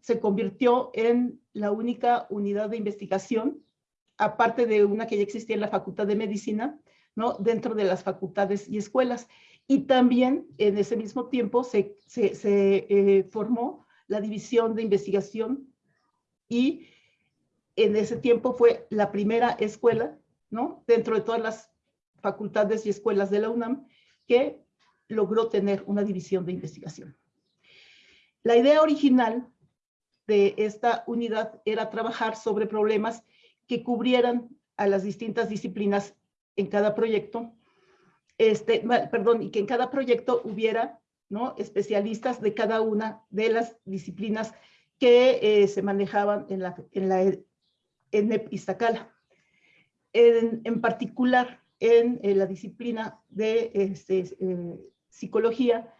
Se convirtió en la única unidad de investigación, aparte de una que ya existía en la Facultad de Medicina, ¿no? dentro de las facultades y escuelas. Y también en ese mismo tiempo se, se, eh, formó la División de Investigación y en ese tiempo fue la primera escuela, ¿no? Dentro de todas las facultades y escuelas de la UNAM que logró tener una división de investigación. La idea original de esta unidad era trabajar sobre problemas que cubrieran a las distintas disciplinas en cada proyecto, este, perdón, y que en cada proyecto hubiera ¿no? especialistas de cada una de las disciplinas que eh, se manejaban en la, en la en Iztacala. En, en particular, en, la disciplina de este, eh, psicología,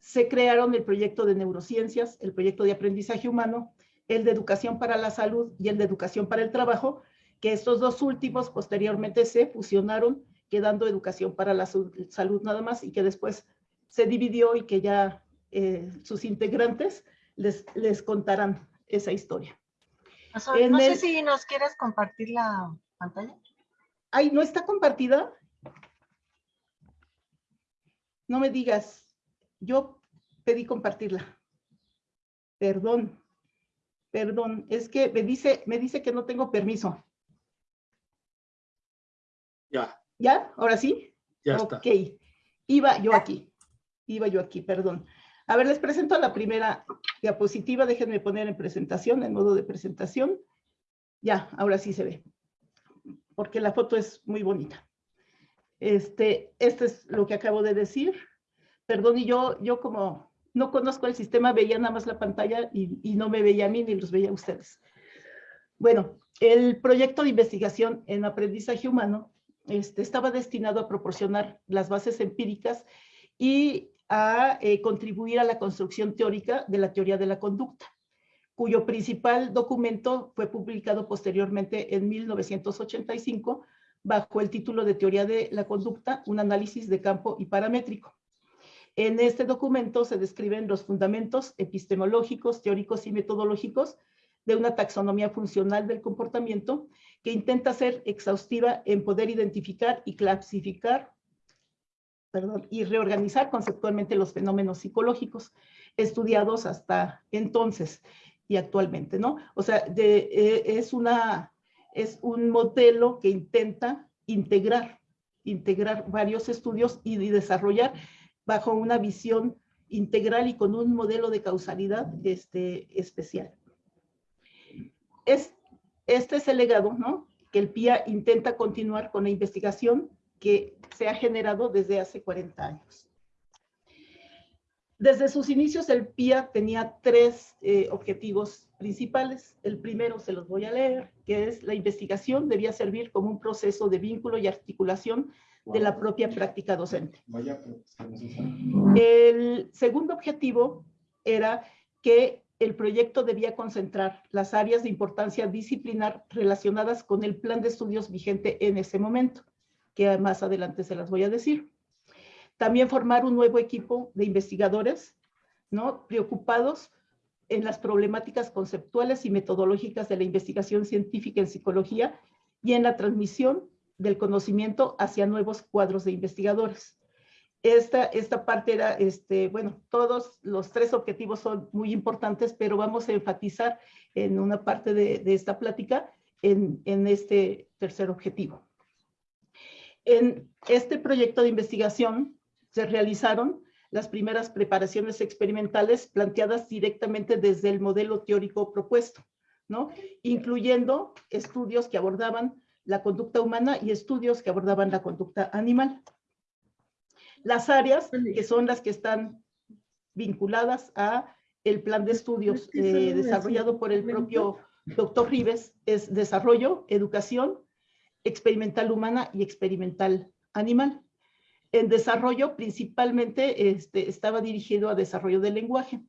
se crearon el proyecto de neurociencias, el proyecto de aprendizaje humano, el de educación para la salud y el de educación para el trabajo, que estos dos últimos posteriormente se fusionaron, quedando educación para la salud nada más, y que después se dividió y que ya eh, sus integrantes les, les contarán esa historia. no sé si nos quieres compartir la pantalla. Ay, ¿no está compartida? No me digas. Yo pedí compartirla. Perdón. Perdón. Es que me dice, me dice que no tengo permiso. Ya. ¿Ya? ¿Ahora sí? Ya está. Ok. Iba yo aquí. Iba yo aquí, perdón. A ver, les presento la primera diapositiva. Déjenme poner en presentación, en modo de presentación. Ya, ahora sí se ve. Porque la foto es muy bonita. Este, este es lo que acabo de decir. Perdón, y yo, yo como no conozco el sistema, veía nada más la pantalla y, no me veía a mí ni los veía a ustedes. Bueno, el proyecto de investigación en aprendizaje humano este, estaba destinado a proporcionar las bases empíricas y a eh, contribuir a la construcción teórica de la teoría de la conducta, cuyo principal documento fue publicado posteriormente en 1985 bajo el título de Teoría de la Conducta, un análisis de campo y paramétrico. En este documento se describen los fundamentos epistemológicos, teóricos y metodológicos de una taxonomía funcional del comportamiento que intenta ser exhaustiva en poder identificar y clasificar y reorganizar conceptualmente los fenómenos psicológicos estudiados hasta entonces y actualmente, ¿no? O sea, eh, es, una, es un modelo que intenta integrar, integrar varios estudios y desarrollar bajo una visión integral y con un modelo de causalidad este, especial es, este es el legado, ¿no? Que el PIA intenta continuar con la investigación que se ha generado desde hace 40 años. Desde sus inicios, el PIA tenía tres eh, objetivos principales. El primero se los voy a leer, que es la investigación debía servir como un proceso de vínculo y articulación de la propia práctica docente. El segundo objetivo era que el proyecto debía concentrar las áreas de importancia disciplinar relacionadas con el plan de estudios vigente en ese momento, que más adelante se las voy a decir. También formar un nuevo equipo de investigadores, ¿no? Preocupados en las problemáticas conceptuales y metodológicas de la investigación científica en psicología y en la transmisión del conocimiento hacia nuevos cuadros de investigadores. Esta, esta parte era, este, bueno, todos los tres objetivos son muy importantes, pero vamos a enfatizar en una parte de, esta plática en, en este tercer objetivo. En este proyecto de investigación se realizaron las primeras preparaciones experimentales planteadas directamente desde el modelo teórico propuesto, ¿no? incluyendo estudios que abordaban la conducta humana y estudios que abordaban la conducta animal. Las áreas que son las que están vinculadas a el plan de estudios eh, desarrollado por el propio doctor Rives es desarrollo, educación, experimental humana y experimental animal. En desarrollo principalmente este, estaba dirigido a desarrollo del lenguaje.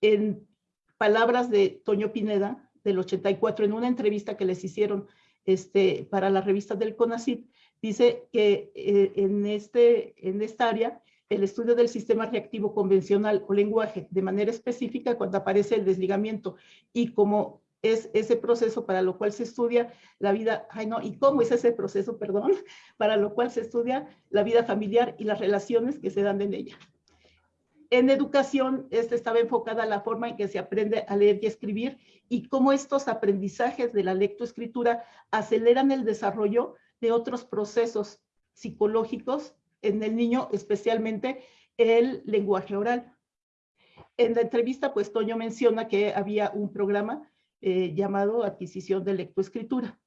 En palabras de Toño Pineda, del 84, en una entrevista que les hicieron este, para la revista del CONACYT, dice que eh, en, este, en esta área el estudio del sistema reactivo convencional o lenguaje de manera específica cuando aparece el desligamiento y cómo es ese proceso para lo cual se estudia la vida, ay no, y cómo es ese proceso, perdón, para lo cual se estudia la vida familiar y las relaciones que se dan en ella. En educación, esta estaba enfocada a la forma en que se aprende a leer y escribir y cómo estos aprendizajes de la lectoescritura aceleran el desarrollo de otros procesos psicológicos en el niño, especialmente el lenguaje oral. En la entrevista, pues Toño menciona que había un programa eh, llamado adquisición de lectoescritura.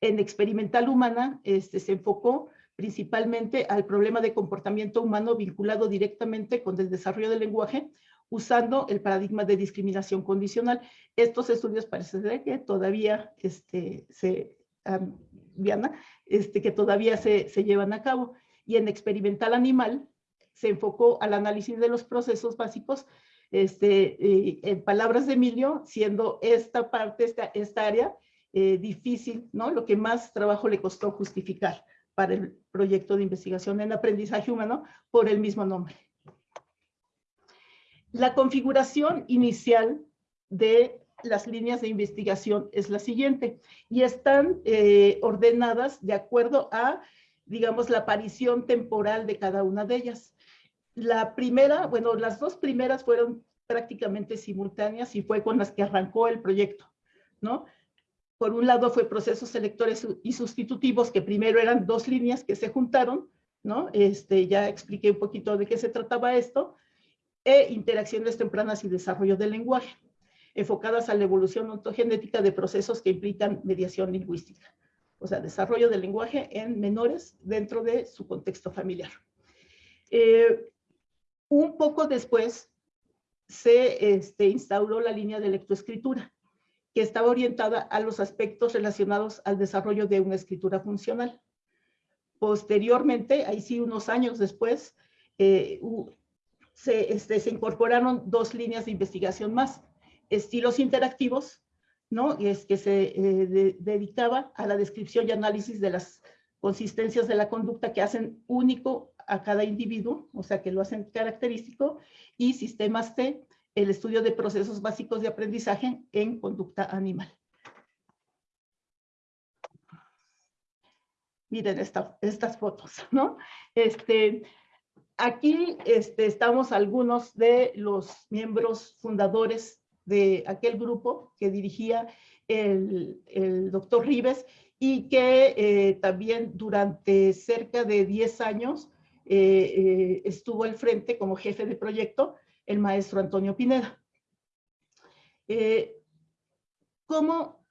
En experimental humana este, se enfocó principalmente al problema de comportamiento humano vinculado directamente con el desarrollo del lenguaje, usando el paradigma de discriminación condicional. Estos estudios parece que todavía este, se, este, que todavía se, se llevan a cabo. Y en experimental animal se enfocó al análisis de los procesos básicos, este, en palabras de Emilio, siendo esta parte, esta, esta área eh, difícil, ¿no? Lo que más trabajo le costó justificar para el proyecto de investigación en aprendizaje humano por el mismo nombre. La configuración inicial de las líneas de investigación es la siguiente y están eh, ordenadas de acuerdo a, digamos, la aparición temporal de cada una de ellas. La primera, bueno, las dos primeras fueron prácticamente simultáneas y fue con las que arrancó el proyecto, ¿no? Por un lado fue procesos selectores y sustitutivos, que primero eran dos líneas que se juntaron, ¿no? Este, ya expliqué un poquito de qué se trataba esto, e interacciones tempranas y desarrollo del lenguaje, enfocadas a la evolución ontogenética de procesos que implican mediación lingüística. O sea, desarrollo del lenguaje en menores dentro de su contexto familiar. Eh, un poco después se este, instauró la línea de lectoescritura, que estaba orientada a los aspectos relacionados al desarrollo de una escritura funcional. Posteriormente, ahí sí unos años después, eh, se, este, se, incorporaron dos líneas de investigación más, estilos interactivos, ¿no? Es que se eh, dedicaba a la descripción y análisis de las consistencias de la conducta que hacen único a cada individuo, o sea, que lo hacen característico, y sistemas T, el estudio de procesos básicos de aprendizaje en conducta animal. Miren estas fotos, ¿no? Este, aquí este, estamos algunos de los miembros fundadores de aquel grupo que dirigía el, doctor Rives y que eh, también durante cerca de 10 años eh, eh, estuvo al frente como jefe de proyecto el maestro Antonio Pineda. Eh, ¿Cómo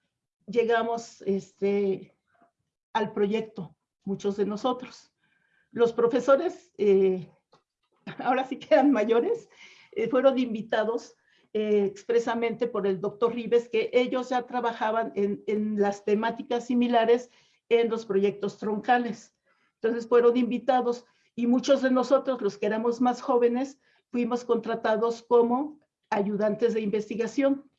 llegamos este, al proyecto? Muchos de nosotros. Los profesores, eh, ahora sí que eran mayores, eh, fueron invitados expresamente por el doctor Rives, que ellos ya trabajaban en, en las temáticas similares en los proyectos troncales. Entonces fueron invitados y muchos de nosotros, los que éramos más jóvenes, fuimos contratados como ayudantes de investigación,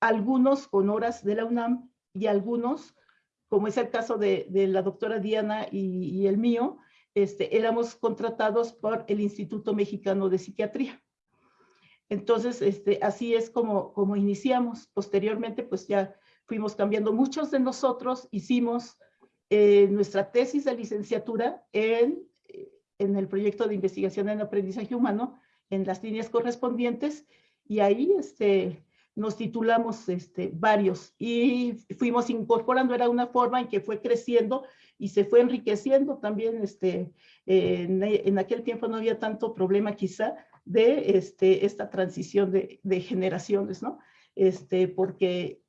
algunos con horas de la UNAM y algunos, como es el caso de, la doctora Diana y, el mío, este, éramos contratados por el Instituto Mexicano de Psiquiatría. Entonces, este, así es como, como iniciamos. Posteriormente, pues ya fuimos cambiando. Muchos de nosotros hicimos eh, nuestra tesis de licenciatura en, en el proyecto de investigación en aprendizaje humano, en las líneas correspondientes y ahí este, nos titulamos este, varios y fuimos incorporando, era una forma en que fue creciendo y se fue enriqueciendo también, este, en, aquel tiempo no había tanto problema quizá de este, esta transición de, de generaciones, ¿no? Este, porque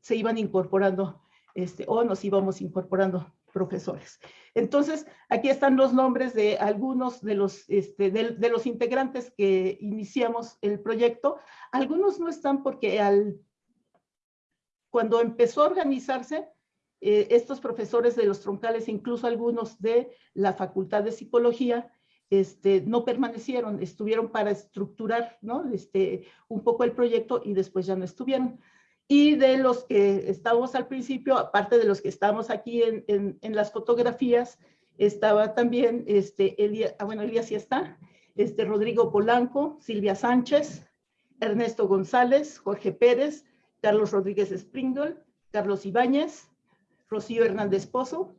se iban incorporando, este, o nos íbamos incorporando profesores. Entonces, aquí están los nombres de algunos de los, este, de, los integrantes que iniciamos el proyecto. Algunos no están porque al, cuando empezó a organizarse, eh, estos profesores de los troncales, incluso algunos de la Facultad de Psicología, este, no permanecieron, estuvieron para estructurar ¿no? este, un poco el proyecto y después ya no estuvieron. Y de los que estábamos al principio, aparte de los que estamos aquí en, las fotografías, estaba también, este, Elia, ah, bueno, Elías sí está, este, Rodrigo Polanco, Silvia Sánchez, Ernesto González, Jorge Pérez, Carlos Rodríguez Springle, Carlos Ibáñez, Rocío Hernández Pozo,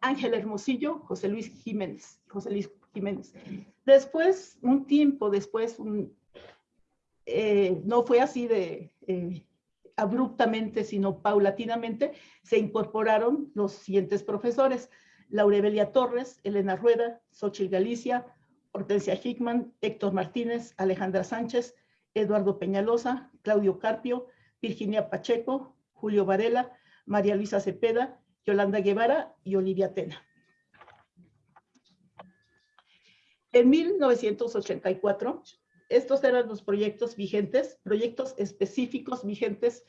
Ángel Hermosillo, José Luis Jiménez, José Luis Jiménez. Después, un tiempo después, eh, no fue así de eh, abruptamente, sino paulatinamente, se incorporaron los siguientes profesores. Laurebelia Torres, Elena Rueda, Xochitl Galicia, Hortensia Hickman, Héctor Martínez, Alejandra Sánchez, Eduardo Peñalosa, Claudio Carpio, Virginia Pacheco, Julio Varela, María Luisa Cepeda, Yolanda Guevara y Olivia Tena. En 1984, estos eran los proyectos vigentes, proyectos específicos vigentes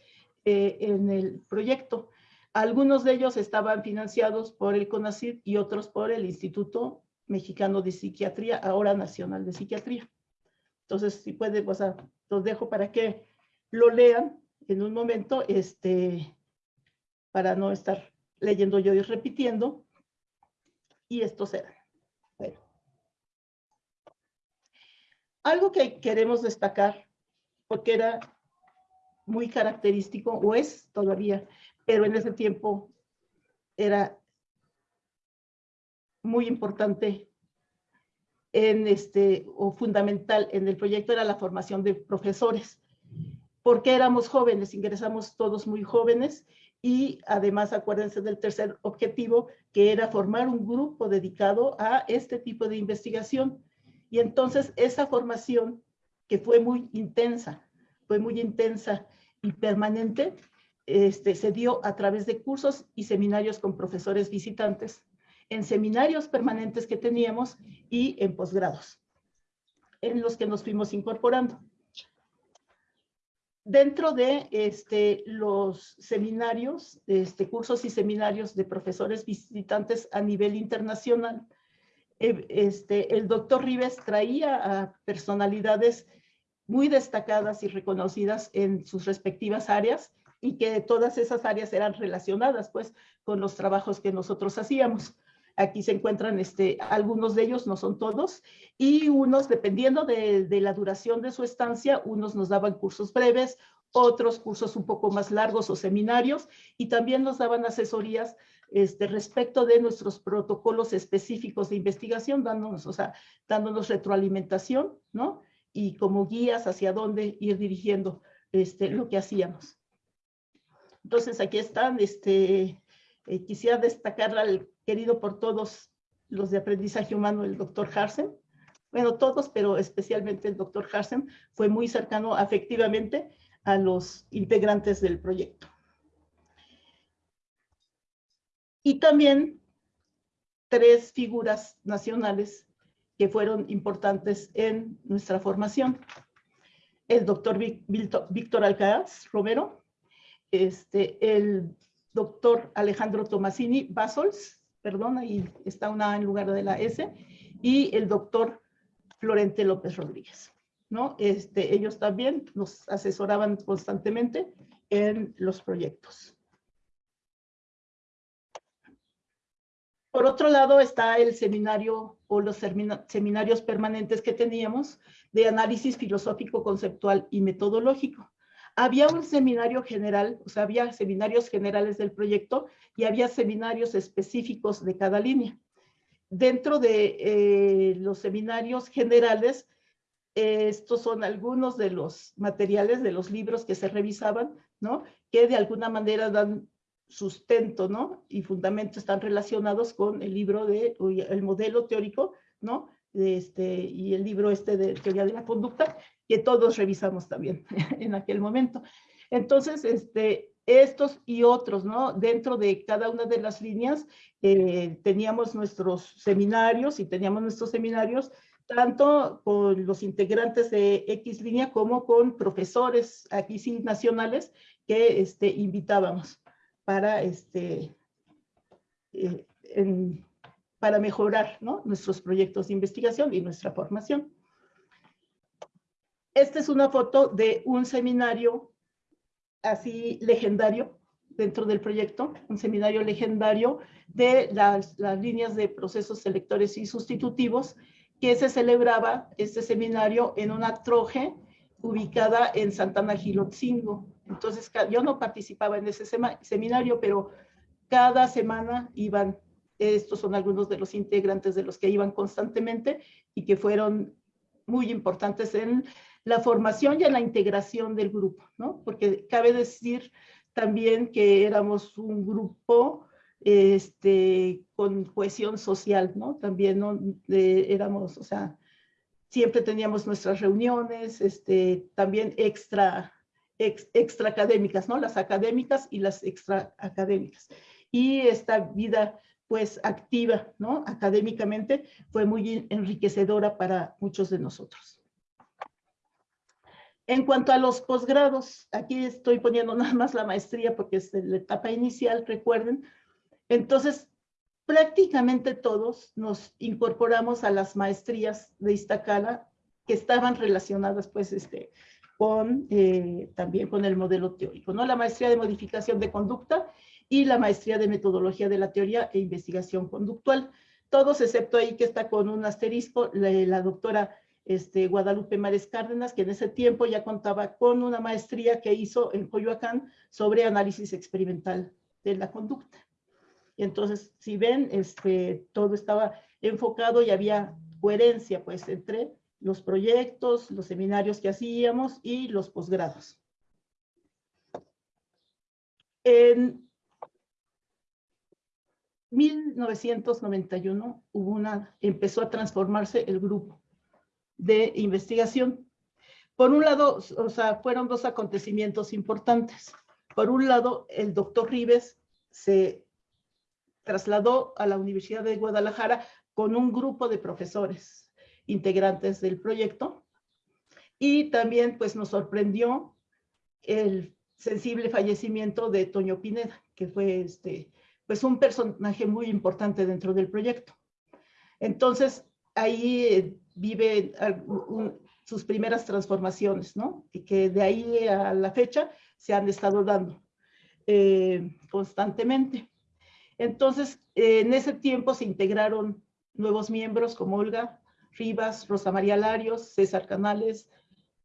eh, en el proyecto. Algunos de ellos estaban financiados por el CONACYT y otros por el Instituto Mexicano de Psiquiatría, ahora Nacional de Psiquiatría. Entonces, si puede, los dejo para que lo lean en un momento, este, para no estar leyendo yo y repitiendo. Y estos eran. Bueno. Algo que queremos destacar, porque era muy característico, o es todavía, pero en ese tiempo era muy importante en este, o fundamental en el proyecto era la formación de profesores, porque éramos jóvenes, ingresamos todos muy jóvenes y además acuérdense del tercer objetivo, que era formar un grupo dedicado a este tipo de investigación. Y entonces esa formación, que fue muy intensa, fue muy intensa y permanente, este, se dio a través de cursos y seminarios con profesores visitantes, en seminarios permanentes que teníamos y en posgrados, en los que nos fuimos incorporando. Dentro de este, los seminarios, este, cursos y seminarios de profesores visitantes a nivel internacional, este, el doctor Rives traía a personalidades muy destacadas y reconocidas en sus respectivas áreas y que todas esas áreas eran relacionadas pues con los trabajos que nosotros hacíamos. Aquí se encuentran este, algunos de ellos, no son todos, y unos, dependiendo de, de la duración de su estancia, unos nos daban cursos breves, otros cursos un poco más largos o seminarios, y también nos daban asesorías este, respecto de nuestros protocolos específicos de investigación, dándonos, o sea, dándonos retroalimentación, ¿no? Y como guías hacia dónde ir dirigiendo este, lo que hacíamos. Entonces, aquí están, este, eh, quisiera destacar al querido por todos los de aprendizaje humano, el doctor Harsen. Bueno, todos, pero especialmente el doctor Harsen fue muy cercano afectivamente a los integrantes del proyecto. Y también tres figuras nacionales que fueron importantes en nuestra formación. El doctor Víctor Alcaraz Romero, este, el doctor Alejandro Tomasini Basols, perdón, ahí está una en lugar de la S, y el doctor Florente López Rodríguez. ¿no? Este, ellos también nos asesoraban constantemente en los proyectos. Por otro lado está el seminario o los seminarios permanentes que teníamos de análisis filosófico, conceptual y metodológico. Había un seminario general, o sea, había seminarios generales del proyecto y había seminarios específicos de cada línea. Dentro de eh, los seminarios generales, estos son algunos de los materiales, de los libros que se revisaban, ¿no? Que de alguna manera dan sustento, ¿no? Y fundamento están relacionados con el libro de, el modelo teórico, ¿no? este, y el libro este de teoría de la conducta, que todos revisamos también en aquel momento. Entonces, este, estos y otros, ¿no? Dentro de cada una de las líneas eh, teníamos nuestros seminarios y teníamos nuestros seminarios tanto con los integrantes de X línea como con profesores aquí sí nacionales que este, invitábamos para, este, eh, para mejorar nuestros proyectos de investigación y nuestra formación. Esta es una foto de un seminario así legendario dentro del proyecto, un seminario legendario de las, las líneas de procesos selectores y sustitutivos, que se celebraba este seminario en una troje ubicada en Santana Gilotzingo. Entonces, yo no participaba en ese seminario, pero cada semana iban, estos son algunos de los integrantes de los que iban constantemente y que fueron muy importantes en la formación y en la integración del grupo, ¿no? Porque cabe decir también que éramos un grupo este, con cohesión social, ¿no? También ¿no? éramos, o sea, siempre teníamos nuestras reuniones, este, también extra, extra académicas, ¿no? Las académicas y las extra académicas. Y esta vida, pues, activa, ¿no? Académicamente fue muy enriquecedora para muchos de nosotros. En cuanto a los posgrados, aquí estoy poniendo nada más la maestría porque es la etapa inicial, recuerden. Entonces, prácticamente todos nos incorporamos a las maestrías de Iztacala que estaban relacionadas pues este, con eh, también con el modelo teórico, ¿no? La maestría de modificación de conducta y la maestría de metodología de la teoría e investigación conductual. Todos excepto ahí que está con un asterisco, la, doctora este, Guadalupe Mares Cárdenas, que en ese tiempo ya contaba con una maestría que hizo en Coyoacán sobre análisis experimental de la conducta. Y entonces, si ven, este, todo estaba enfocado y había coherencia pues entre los proyectos, los seminarios que hacíamos y los posgrados. En 1991 hubo una, empezó a transformarse el grupo de investigación. Por un lado, o sea, fueron dos acontecimientos importantes. Por un lado, el doctor Rives se trasladó a la Universidad de Guadalajara con un grupo de profesores integrantes del proyecto. Y también pues nos sorprendió el sensible fallecimiento de Toño Pineda, que fue este, pues un personaje muy importante dentro del proyecto. Entonces, ahí eh, vive sus primeras transformaciones, ¿no? Y que de ahí a la fecha se han estado dando eh, constantemente. Entonces, en ese tiempo se integraron nuevos miembros como Olga Rivas, Rosa María Larios, César Canales,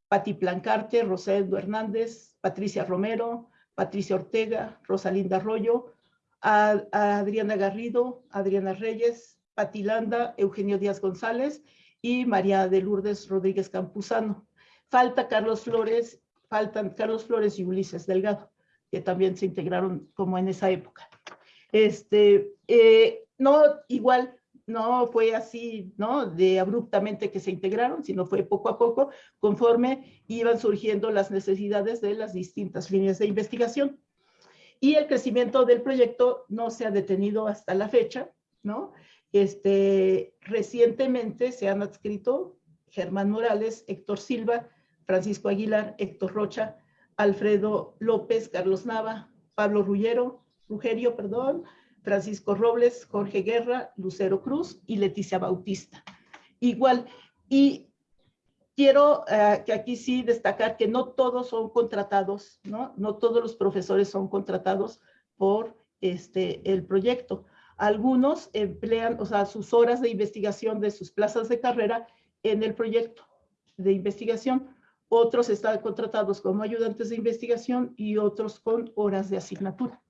Pati Plancarte, Rosendo Hernández, Patricia Romero, Patricia Ortega, Rosalinda Arroyo, Adriana Garrido, Adriana Reyes, Pati Landa, Eugenio Díaz González y María de Lourdes Rodríguez Campuzano. Falta Carlos Flores, faltan Carlos Flores y Ulises Delgado, que también se integraron como en esa época. Este, eh, no, igual, no fue así, ¿no? De abruptamente que se integraron, sino fue poco a poco, conforme iban surgiendo las necesidades de las distintas líneas de investigación. Y el crecimiento del proyecto no se ha detenido hasta la fecha, ¿no? Este, recientemente se han adscrito Germán Morales, Héctor Silva, Francisco Aguilar, Héctor Rocha, Alfredo López, Carlos Nava, Pablo Rullero, Rugerio, perdón, Francisco Robles, Jorge Guerra, Lucero Cruz y Leticia Bautista. Igual, y quiero eh, que aquí sí destacar que no todos son contratados, ¿no? No todos los profesores son contratados por este, el proyecto. Algunos emplean, o sea, sus horas de investigación de sus plazas de carrera en el proyecto de investigación. Otros están contratados como ayudantes de investigación y otros con horas de asignatura.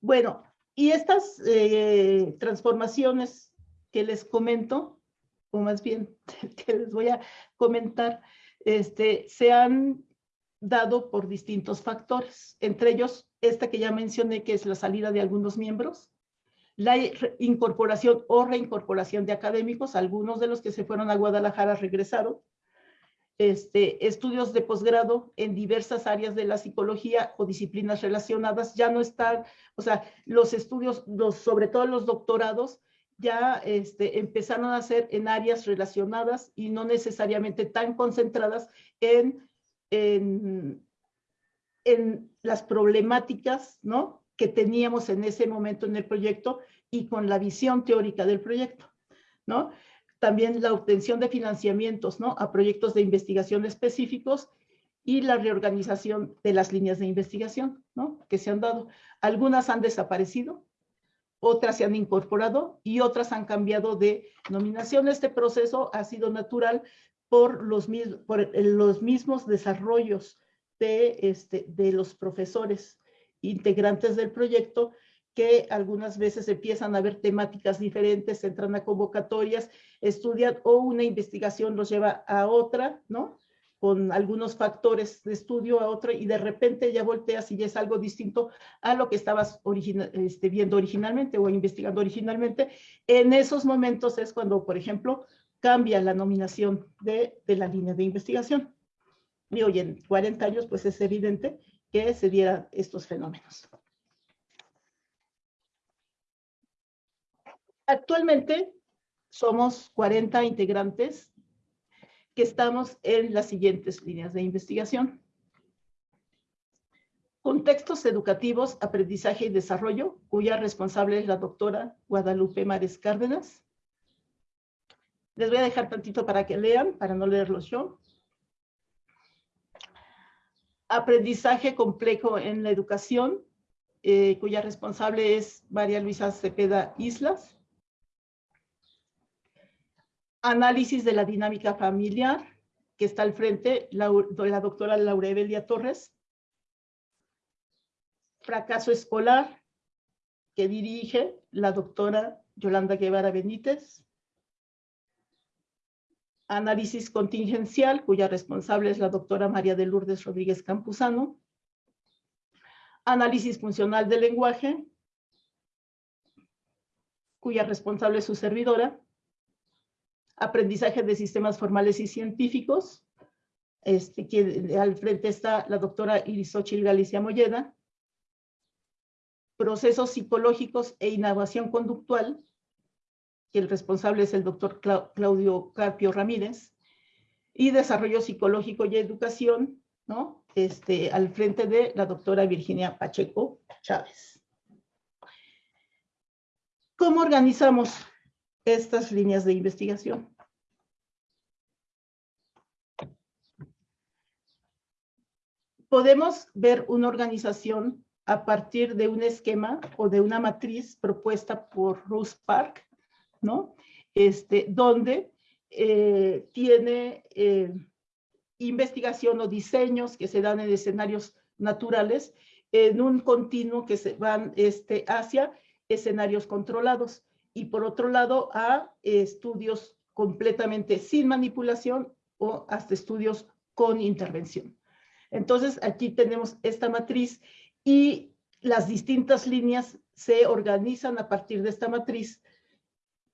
Bueno, y estas eh, transformaciones que les comento, o más bien que les voy a comentar, este, se han dado por distintos factores, entre ellos esta que ya mencioné, que es la salida de algunos miembros, la incorporación o reincorporación de académicos, algunos de los que se fueron a Guadalajara regresaron, este, estudios de posgrado en diversas áreas de la psicología o disciplinas relacionadas, ya no están, o sea, los estudios, sobre todo los doctorados, ya este, empezaron a ser en áreas relacionadas y no necesariamente tan concentradas en, en, en las problemáticas ¿no? que teníamos en ese momento en el proyecto y con la visión teórica del proyecto. ¿no? También la obtención de financiamientos ¿no? a proyectos de investigación específicos y la reorganización de las líneas de investigación que se han dado. Algunas han desaparecido, otras se han incorporado y otras han cambiado de nominación. Este proceso ha sido natural por los, por los mismos desarrollos de, este, de los profesores integrantes del proyecto que algunas veces empiezan a ver temáticas diferentes, entran a convocatorias, estudian o una investigación los lleva a otra, ¿no? Con algunos factores de estudio a otra y de repente ya volteas y ya es algo distinto a lo que estabas este, viendo originalmente o investigando originalmente. En esos momentos es cuando, por ejemplo, cambia la nominación de, de la línea de investigación. Y hoy en 40 años, pues es evidente que se dieran estos fenómenos. Actualmente somos 40 integrantes que estamos en las siguientes líneas de investigación. Contextos educativos, aprendizaje y desarrollo, cuya responsable es la doctora Guadalupe Mares Cárdenas. Les voy a dejar tantito para que lean, para no leerlos yo. Aprendizaje complejo en la educación, eh, cuya responsable es María Luisa Cepeda Islas análisis de la dinámica familiar, que está al frente la, la doctora Laura Evelia Torres. Fracaso escolar, que dirige la doctora Yolanda Guevara Benítez. Análisis contingencial, cuya responsable es la doctora María de Lourdes Rodríguez Campuzano. Análisis funcional del lenguaje, cuya responsable es su servidora aprendizaje de sistemas formales y científicos, este, que al frente está la doctora Irisochil Galicia Molleda, procesos psicológicos e innovación conductual, que el responsable es el doctor Claudio Carpio Ramírez, y desarrollo psicológico y educación, ¿no? Este, al frente de la doctora Virginia Pacheco Chávez. ¿Cómo organizamos estas líneas de investigación. Podemos ver una organización a partir de un esquema o de una matriz propuesta por Ruth Park, ¿no? Este, donde eh, tiene eh, investigación o diseños que se dan en escenarios naturales en un continuo que se van este, hacia escenarios controlados y por otro lado a estudios completamente sin manipulación o hasta estudios con intervención. Entonces aquí tenemos esta matriz y las distintas líneas se organizan a partir de esta matriz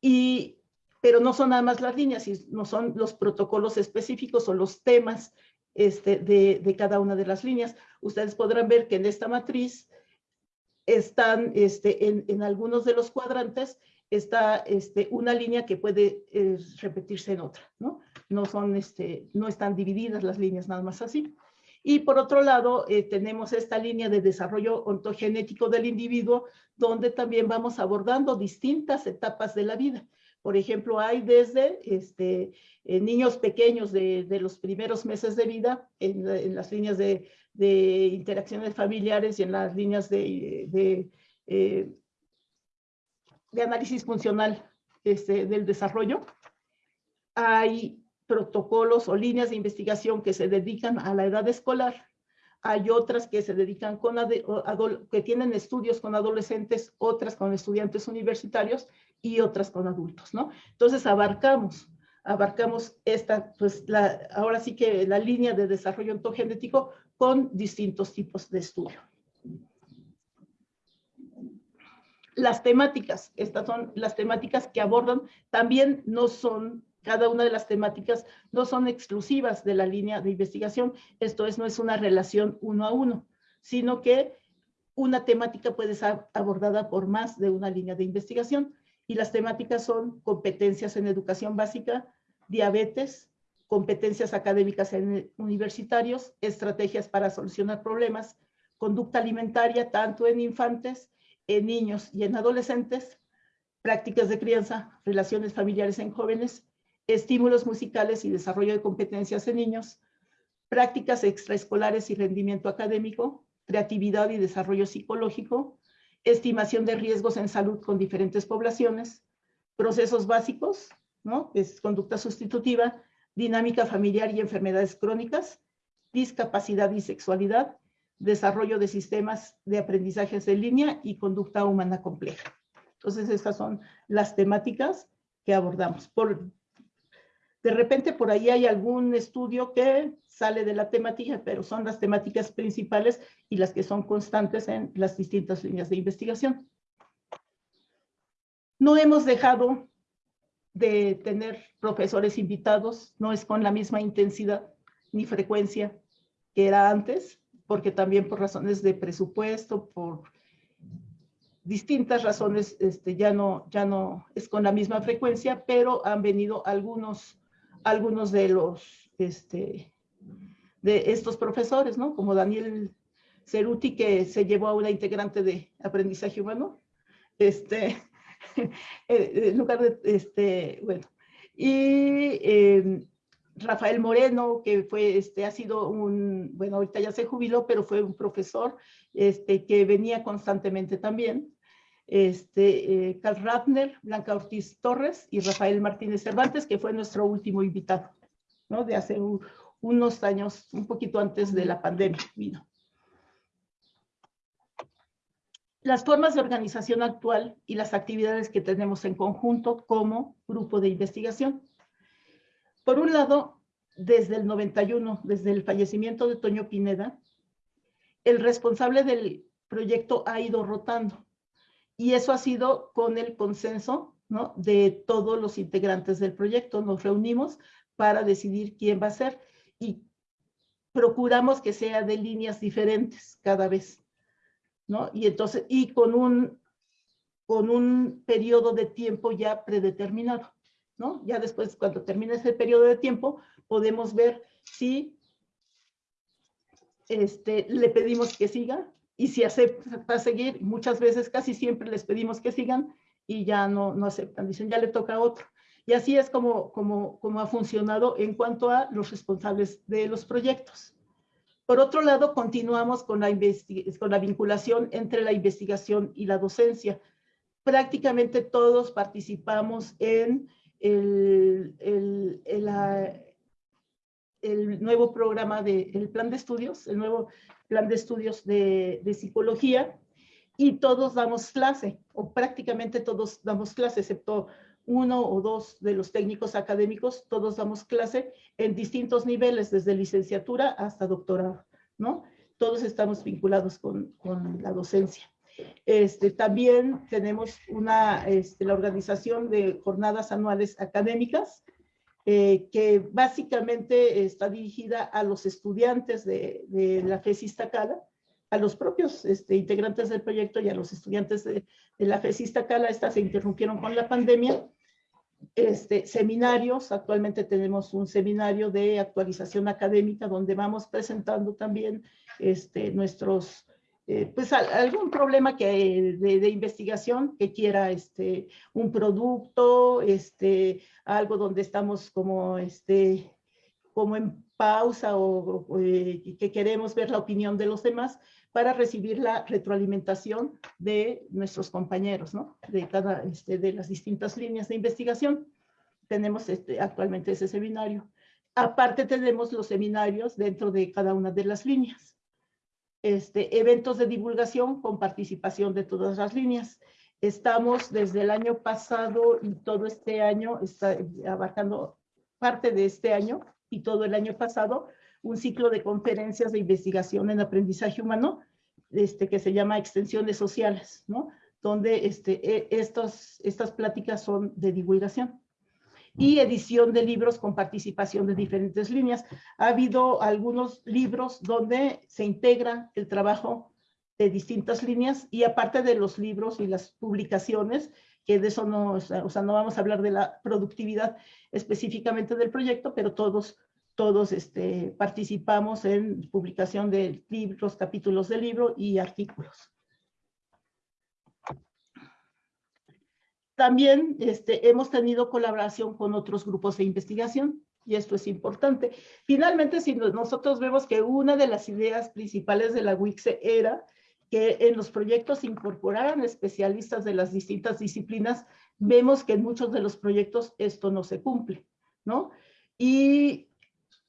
y pero no son nada más las líneas, no son los protocolos específicos o los temas este, de, cada una de las líneas. Ustedes podrán ver que en esta matriz están este, en, en algunos de los cuadrantes está este, una línea que puede eh, repetirse en otra, ¿no? No, son, este, no están divididas las líneas nada más así. Y por otro lado, eh, tenemos esta línea de desarrollo ontogenético del individuo, donde también vamos abordando distintas etapas de la vida. Por ejemplo, hay desde este, eh, niños pequeños de, de, los primeros meses de vida, en, en las líneas de, de, interacciones familiares y en las líneas de, de de análisis funcional este, del desarrollo. Hay protocolos o líneas de investigación que se dedican a la edad escolar. Hay otras que se dedican con, que tienen estudios con adolescentes, otras con estudiantes universitarios y otras con adultos, ¿no? Entonces abarcamos, abarcamos esta, pues la, ahora sí que la línea de desarrollo ontogenético con distintos tipos de estudio. Las temáticas, estas son las temáticas que abordan, también no son, cada una de las temáticas no son exclusivas de la línea de investigación, esto es, no es una relación uno a uno, sino que una temática puede ser abordada por más de una línea de investigación. Y las temáticas son competencias en educación básica, diabetes, competencias académicas en universitarios, estrategias para solucionar problemas, conducta alimentaria tanto en infantes en niños y en adolescentes, prácticas de crianza, relaciones familiares en jóvenes, estímulos musicales y desarrollo de competencias en niños, prácticas extraescolares y rendimiento académico, creatividad y desarrollo psicológico, estimación de riesgos en salud con diferentes poblaciones, procesos básicos, ¿no? Conducta sustitutiva, dinámica familiar y enfermedades crónicas, discapacidad y sexualidad, desarrollo de sistemas de aprendizajes en línea y conducta humana compleja. Entonces, estas son las temáticas que abordamos. Por, de repente por ahí hay algún estudio que sale de la temática, pero son las temáticas principales y las que son constantes en las distintas líneas de investigación. No hemos dejado de tener profesores invitados, no es con la misma intensidad ni frecuencia que era antes, porque también por razones de presupuesto, por distintas razones, este, ya, no, ya no es con la misma frecuencia, pero han venido algunos algunos de los, este, de estos profesores, ¿no? Como Daniel Ceruti, que se llevó a una integrante de aprendizaje humano, este, en lugar de, este, bueno, y em, Rafael Moreno, que fue, este, ha sido un, bueno, ahorita ya se jubiló, pero fue un profesor, este, que venía constantemente también, este, eh, Carl Ratner, Blanca Ortiz Torres y Rafael Martínez Cervantes, que fue nuestro último invitado, ¿no? De hace unos años, un poquito antes de la pandemia vino. Las formas de organización actual y las actividades que tenemos en conjunto como grupo de investigación. Por un lado, desde el 91, desde el fallecimiento de Toño Pineda, el responsable del proyecto ha ido rotando y eso ha sido con el consenso ¿no? de todos los integrantes del proyecto. Nos reunimos para decidir quién va a ser y procuramos que sea de líneas diferentes cada vez. ¿no? Y entonces, y con un, con un periodo de tiempo ya predeterminado. ¿No? Ya después, cuando termine ese periodo de tiempo, podemos ver si este, le pedimos que siga y si acepta seguir, muchas veces, casi siempre les pedimos que sigan y ya no, no aceptan, dicen ya le toca a otro. Y así es como, como, como ha funcionado en cuanto a los responsables de los proyectos. Por otro lado, continuamos con la, con la vinculación entre la investigación y la docencia. Prácticamente todos participamos en el, el, el, el nuevo programa del el plan de estudios, el nuevo plan de estudios de, psicología, y todos damos clase, o prácticamente todos damos clase, excepto uno o dos de los técnicos académicos, todos damos clase en distintos niveles, desde licenciatura hasta doctorado, ¿no? Todos estamos vinculados con, con la docencia. Este, también tenemos una, este, la organización de jornadas anuales académicas, eh, que básicamente está dirigida a los estudiantes de, la FES Cala, a los propios este, integrantes del proyecto y a los estudiantes de, la FES Cala. Estas se interrumpieron con la pandemia. Este, seminarios, actualmente tenemos un seminario de actualización académica donde vamos presentando también este, nuestros eh, pues algún problema que, de, investigación que quiera este, un producto, este, algo donde estamos como, este, como en pausa o, eh, que queremos ver la opinión de los demás para recibir la retroalimentación de nuestros compañeros, ¿no? De cada, este, de las distintas líneas de investigación. Tenemos este, actualmente ese seminario. Aparte tenemos los seminarios dentro de cada una de las líneas este, eventos de divulgación con participación de todas las líneas. Estamos desde el año pasado y todo este año, está abarcando parte de este año y todo el año pasado, un ciclo de conferencias de investigación en aprendizaje humano, este, que se llama Extensiones Sociales. Donde este, e, estas pláticas son de divulgación y edición de libros con participación de diferentes líneas. Ha habido algunos libros donde se integra el trabajo de distintas líneas y aparte de los libros y las publicaciones, que de eso no, o sea, no vamos a hablar de la productividad específicamente del proyecto, pero todos, todos este, participamos en publicación de libros, capítulos de libro y artículos. También este, hemos tenido colaboración con otros grupos de investigación. Y esto es importante. Finalmente, si nosotros vemos que una de las ideas principales de la WICSE era que en los proyectos incorporaran especialistas de las distintas disciplinas, vemos que en muchos de los proyectos esto no se cumple, ¿no? Y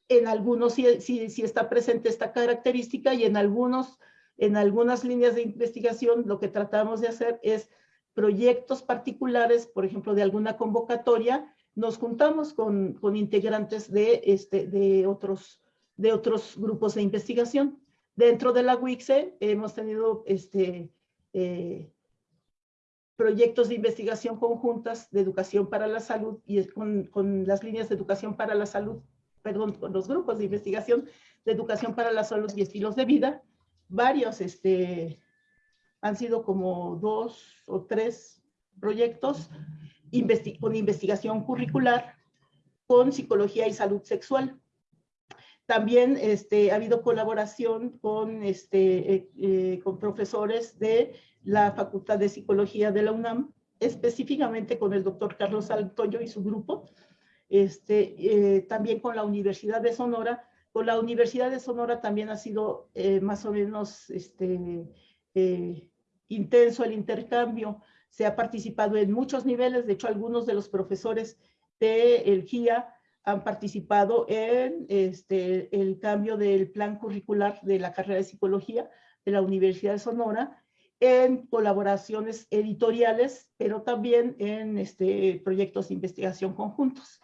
en algunos sí, sí, está presente esta característica y en, algunos, en algunas líneas de investigación lo que tratamos de hacer es proyectos particulares, por ejemplo, de alguna convocatoria, nos juntamos con, con integrantes de, este, de, otros, de otros grupos de investigación. Dentro de la WICSE hemos tenido este, eh, proyectos de investigación conjuntas de educación para la salud y con, con, las líneas de educación para la salud, perdón, con los grupos de investigación de educación para la salud y estilos de vida. Varios, este, han sido como dos o tres proyectos con investigación curricular con psicología y salud sexual. También este, ha habido colaboración con, este, eh, eh, con profesores de la Facultad de Psicología de la UNAM, específicamente con el doctor Carlos Altoyo y su grupo, este, eh, también con la Universidad de Sonora. Con la Universidad de Sonora también ha sido más o menos este, intenso el intercambio se ha participado en muchos niveles, de hecho algunos de los profesores del GIA han participado en este, el cambio del plan curricular de la carrera de psicología de la Universidad de Sonora, en colaboraciones editoriales, pero también en este, proyectos de investigación conjuntos.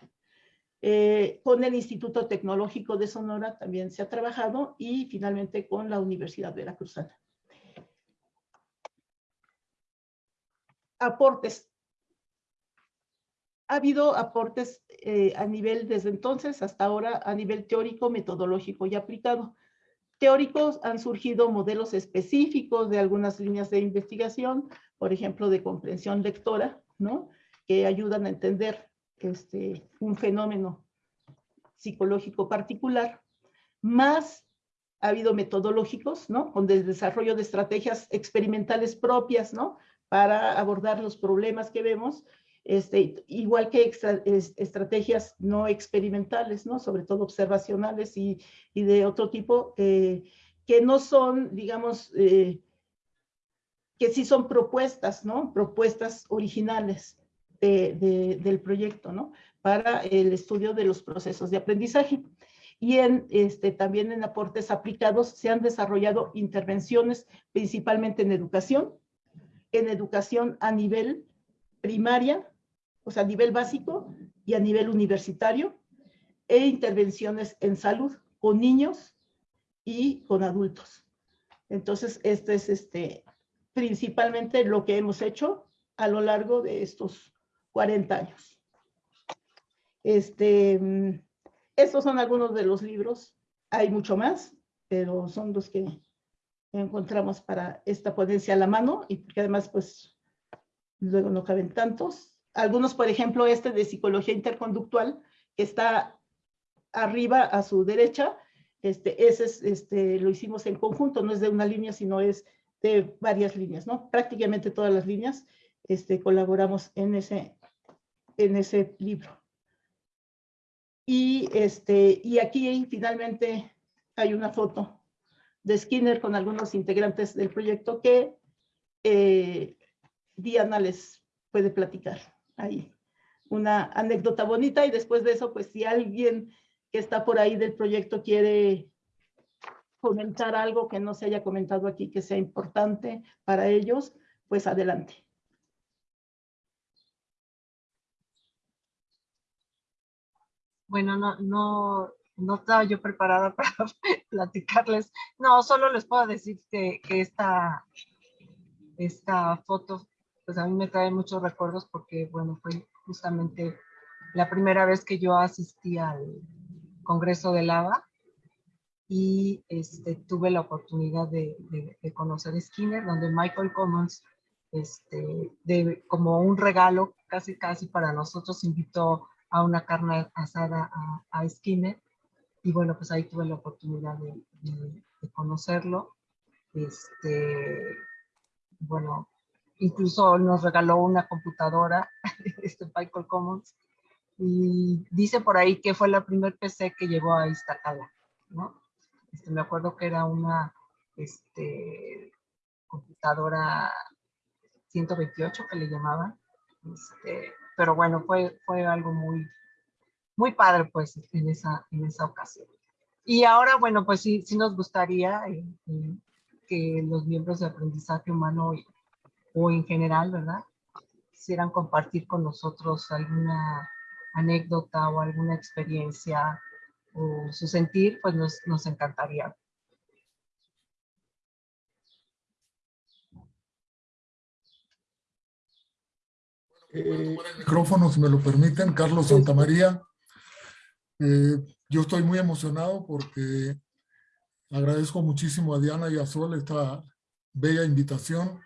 Eh, con el Instituto Tecnológico de Sonora también se ha trabajado y finalmente con la Universidad Veracruzana. Aportes. Ha habido aportes eh, a nivel desde entonces hasta ahora a nivel teórico, metodológico y aplicado. Teóricos han surgido modelos específicos de algunas líneas de investigación, por ejemplo, de comprensión lectora, ¿no? que ayudan a entender este, un fenómeno psicológico particular, más ha habido metodológicos, ¿no? Con el desarrollo de estrategias experimentales propias, ¿no? Para abordar los problemas que vemos, este, igual que estrategias no experimentales, ¿no? sobre todo observacionales y, y de otro tipo, eh, que no son, digamos, eh, que sí son propuestas, ¿no? Propuestas originales de, de, del proyecto, ¿no? Para el estudio de los procesos de aprendizaje. Y en, este, también en aportes aplicados se han desarrollado intervenciones principalmente en educación, en educación a nivel primaria, o sea, a nivel básico y a nivel universitario, e intervenciones en salud con niños y con adultos. Entonces, este es este, principalmente lo que hemos hecho a lo largo de estos 40 años. Este, estos son algunos de los libros. Hay mucho más, pero son los que encontramos para esta ponencia a la mano y porque además pues luego no caben tantos. Algunos, por ejemplo, este de psicología interconductual, que está arriba a su derecha, este, ese es, este, lo hicimos en conjunto, no es de una línea, sino es de varias líneas, ¿no? Prácticamente todas las líneas este, colaboramos en ese, en ese libro. Y, este, y aquí finalmente hay una foto de Skinner con algunos integrantes del proyecto que eh, Diana les puede platicar ahí. Una anécdota bonita y después de eso, pues si alguien que está por ahí del proyecto quiere comentar algo que no se haya comentado aquí que sea importante para ellos, pues adelante. Bueno, no, no, no estaba yo preparada para platicarles. No, solo les puedo decir que, esta, esta foto, pues a mí me trae muchos recuerdos porque, bueno, fue justamente la primera vez que yo asistí al Congreso de Lava y este, tuve la oportunidad de, conocer Skinner, donde Michael Commons, este, de, como un regalo casi casi para nosotros, invitó a una carne asada a, a Skinner y bueno, pues ahí tuve la oportunidad de, conocerlo. Este, bueno, incluso nos regaló una computadora, este Michael Commons, y dice por ahí que fue la primer PC que llegó a Iztacala, ¿no? Este, me acuerdo que era una este, computadora 128 que le llamaban, este, pero bueno, fue, fue algo muy, muy padre pues en esa, en esa ocasión. Y ahora, bueno, pues sí, sí nos gustaría eh, eh, que los miembros de aprendizaje humano o en general, ¿verdad? Quisieran compartir con nosotros alguna anécdota o alguna experiencia o su sentir, pues nos, nos encantaría. Eh, el micrófono, si me lo permiten, Carlos Santamaría. Eh, yo estoy muy emocionado porque agradezco muchísimo a Diana y a Sol esta bella invitación.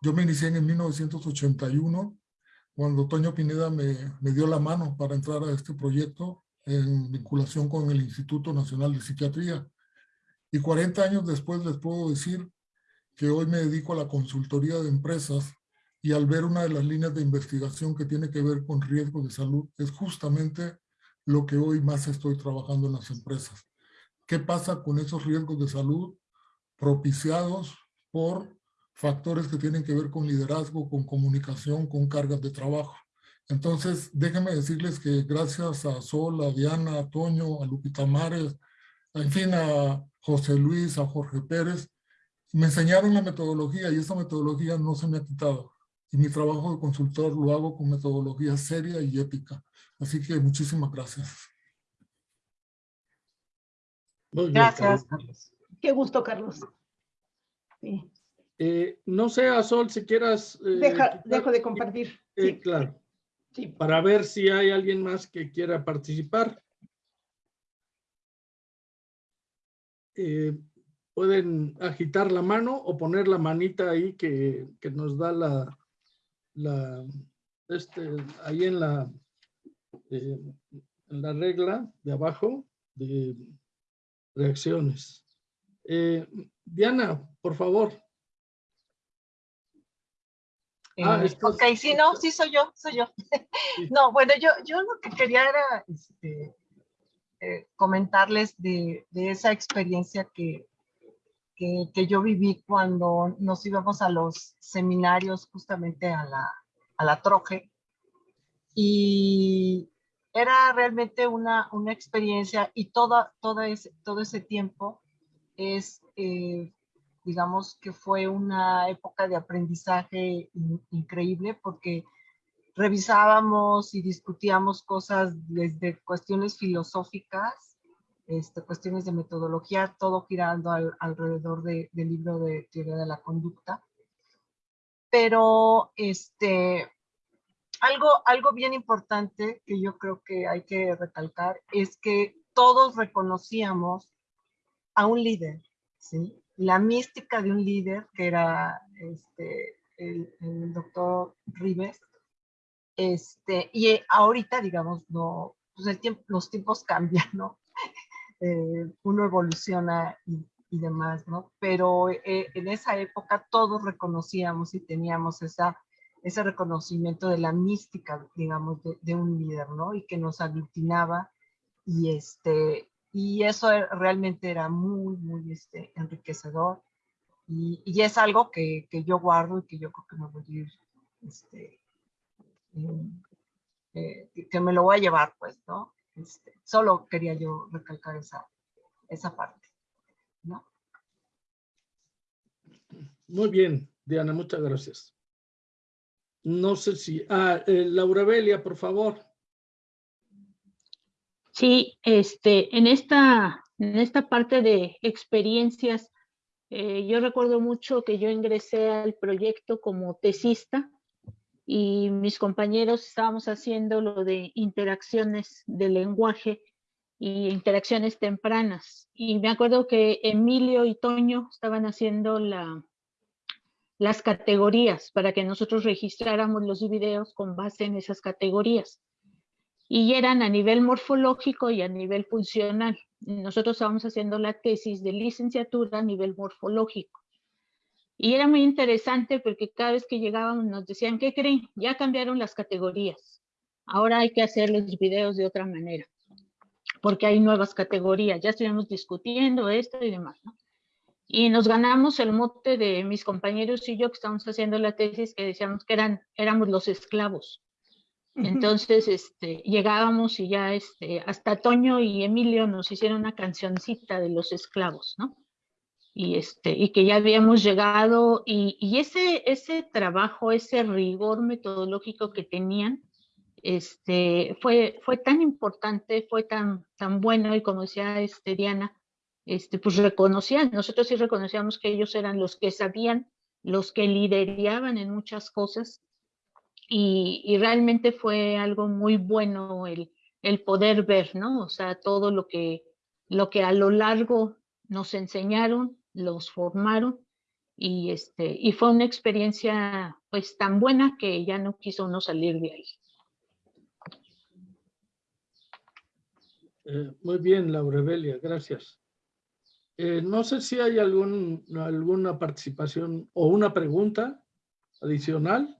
Yo me inicié en 1981 cuando Toño Pineda me, me, dio la mano para entrar a este proyecto en vinculación con el Instituto Nacional de Psiquiatría. Y 40 años después les puedo decir que hoy me dedico a la consultoría de empresas y al ver una de las líneas de investigación que tiene que ver con riesgo de salud, es justamente lo que hoy más estoy trabajando en las empresas. ¿Qué pasa con esos riesgos de salud propiciados por factores que tienen que ver con liderazgo, con comunicación, con cargas de trabajo. Entonces, déjenme decirles que gracias a Sol, a Diana, a Toño, a Lupita Mares, en fin, a José Luis, a Jorge Pérez, me enseñaron la metodología y esa metodología no se me ha quitado. Y mi trabajo de consultor lo hago con metodología seria y ética. Así que muchísimas gracias. gracias, Carlos. Qué gusto, Carlos. Sí. Eh, no sé, Azol, si quieras... Eh, dejo de compartir. Eh, claro. Sí. Para ver si hay alguien más que quiera participar. pueden agitar la mano o poner la manita ahí que, que nos da la, la este, ahí en la, en la regla de abajo de reacciones. Diana, por favor. Ah, eh, ok, sí, no, sí soy yo, soy yo. no, bueno, yo, yo lo que quería era este, eh, comentarles de, de, esa experiencia que, que, que, yo viví cuando nos íbamos a los seminarios justamente a la, a la Troje. Y era realmente una, una experiencia y toda, toda ese, todo ese tiempo es eh, digamos que fue una época de aprendizaje increíble porque revisábamos y discutíamos cosas desde cuestiones filosóficas, este, cuestiones de metodología, todo girando alrededor del libro de teoría de la conducta. Pero este, algo, algo bien importante que yo creo que hay que recalcar es que todos reconocíamos a un líder, ¿sí? la mística de un líder, que era este, el, doctor Rives, este, y ahorita, digamos, no, pues el tiempo, los tiempos cambian, ¿no? Eh, uno evoluciona y, demás, ¿no? Pero eh, en esa época todos reconocíamos y teníamos esa, ese reconocimiento de la mística, digamos, de, de un líder, ¿no? Y que nos aglutinaba y, este, y eso e, realmente era muy, muy este, enriquecedor. Y, y es algo que, que, yo guardo y que yo creo que me voy a ir, este, eh, que me lo voy a llevar, pues, ¿no? Este, solo quería yo recalcar esa, esa parte, ¿no? Muy bien, Diana, muchas gracias. No sé si... Ah, eh, Laura Belia, por favor. Sí, este, en esta, en esta parte de experiencias, eh, yo recuerdo mucho que yo ingresé al proyecto como tesista y mis compañeros estábamos haciendo lo de interacciones de lenguaje y interacciones tempranas. Y me acuerdo que Emilio y Toño estaban haciendo la, las categorías para que nosotros registráramos los videos con base en esas categorías y eran a nivel morfológico y a nivel funcional. Nosotros estábamos haciendo la tesis de licenciatura a nivel morfológico. Y era muy interesante porque cada vez que llegábamos nos decían, ¿qué creen? Ya cambiaron las categorías. ahora hay que hacer los videos de otra manera, porque hay nuevas categorías, ya estuvimos discutiendo esto y demás, ¿no? Y nos ganamos el mote de mis compañeros y yo que estamos haciendo la tesis que decíamos que eran, éramos los esclavos. Entonces, este, llegábamos y ya este, hasta Toño y Emilio nos hicieron una cancioncita de los esclavos, ¿no? Y, este, y que ya habíamos llegado y, y ese, ese trabajo, ese rigor metodológico que tenían, este, fue, fue tan importante, fue tan, tan bueno y como decía este, Diana, este, pues reconocían, nosotros sí reconocíamos que ellos eran los que sabían, los que lideraban en muchas cosas y, realmente fue algo muy bueno el, el, poder ver, ¿no? O sea, todo lo que, lo que a lo largo nos enseñaron, los formaron y, este, y fue una experiencia pues tan buena que ya no quiso uno salir de ahí. Eh, muy bien, Laurebelia, gracias. Eh, no sé si hay algún, alguna participación o una pregunta adicional.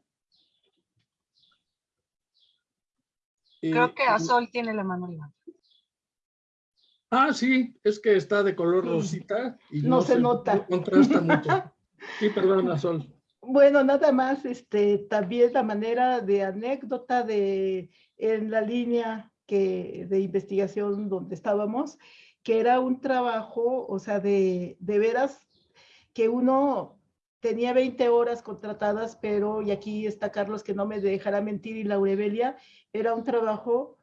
Creo que Azol tiene la mano. Ah, sí, es que está de color rosita. Y no, se, nota. contrasta mucho. Sí, perdón, Azol. Bueno, nada más, este, también la manera de anécdota de en la línea que, de investigación donde estábamos, que era un trabajo, o sea, de, de veras que uno tenía 20 horas contratadas, pero, y aquí está Carlos que no me dejará mentir, y Laurebelia, era un trabajo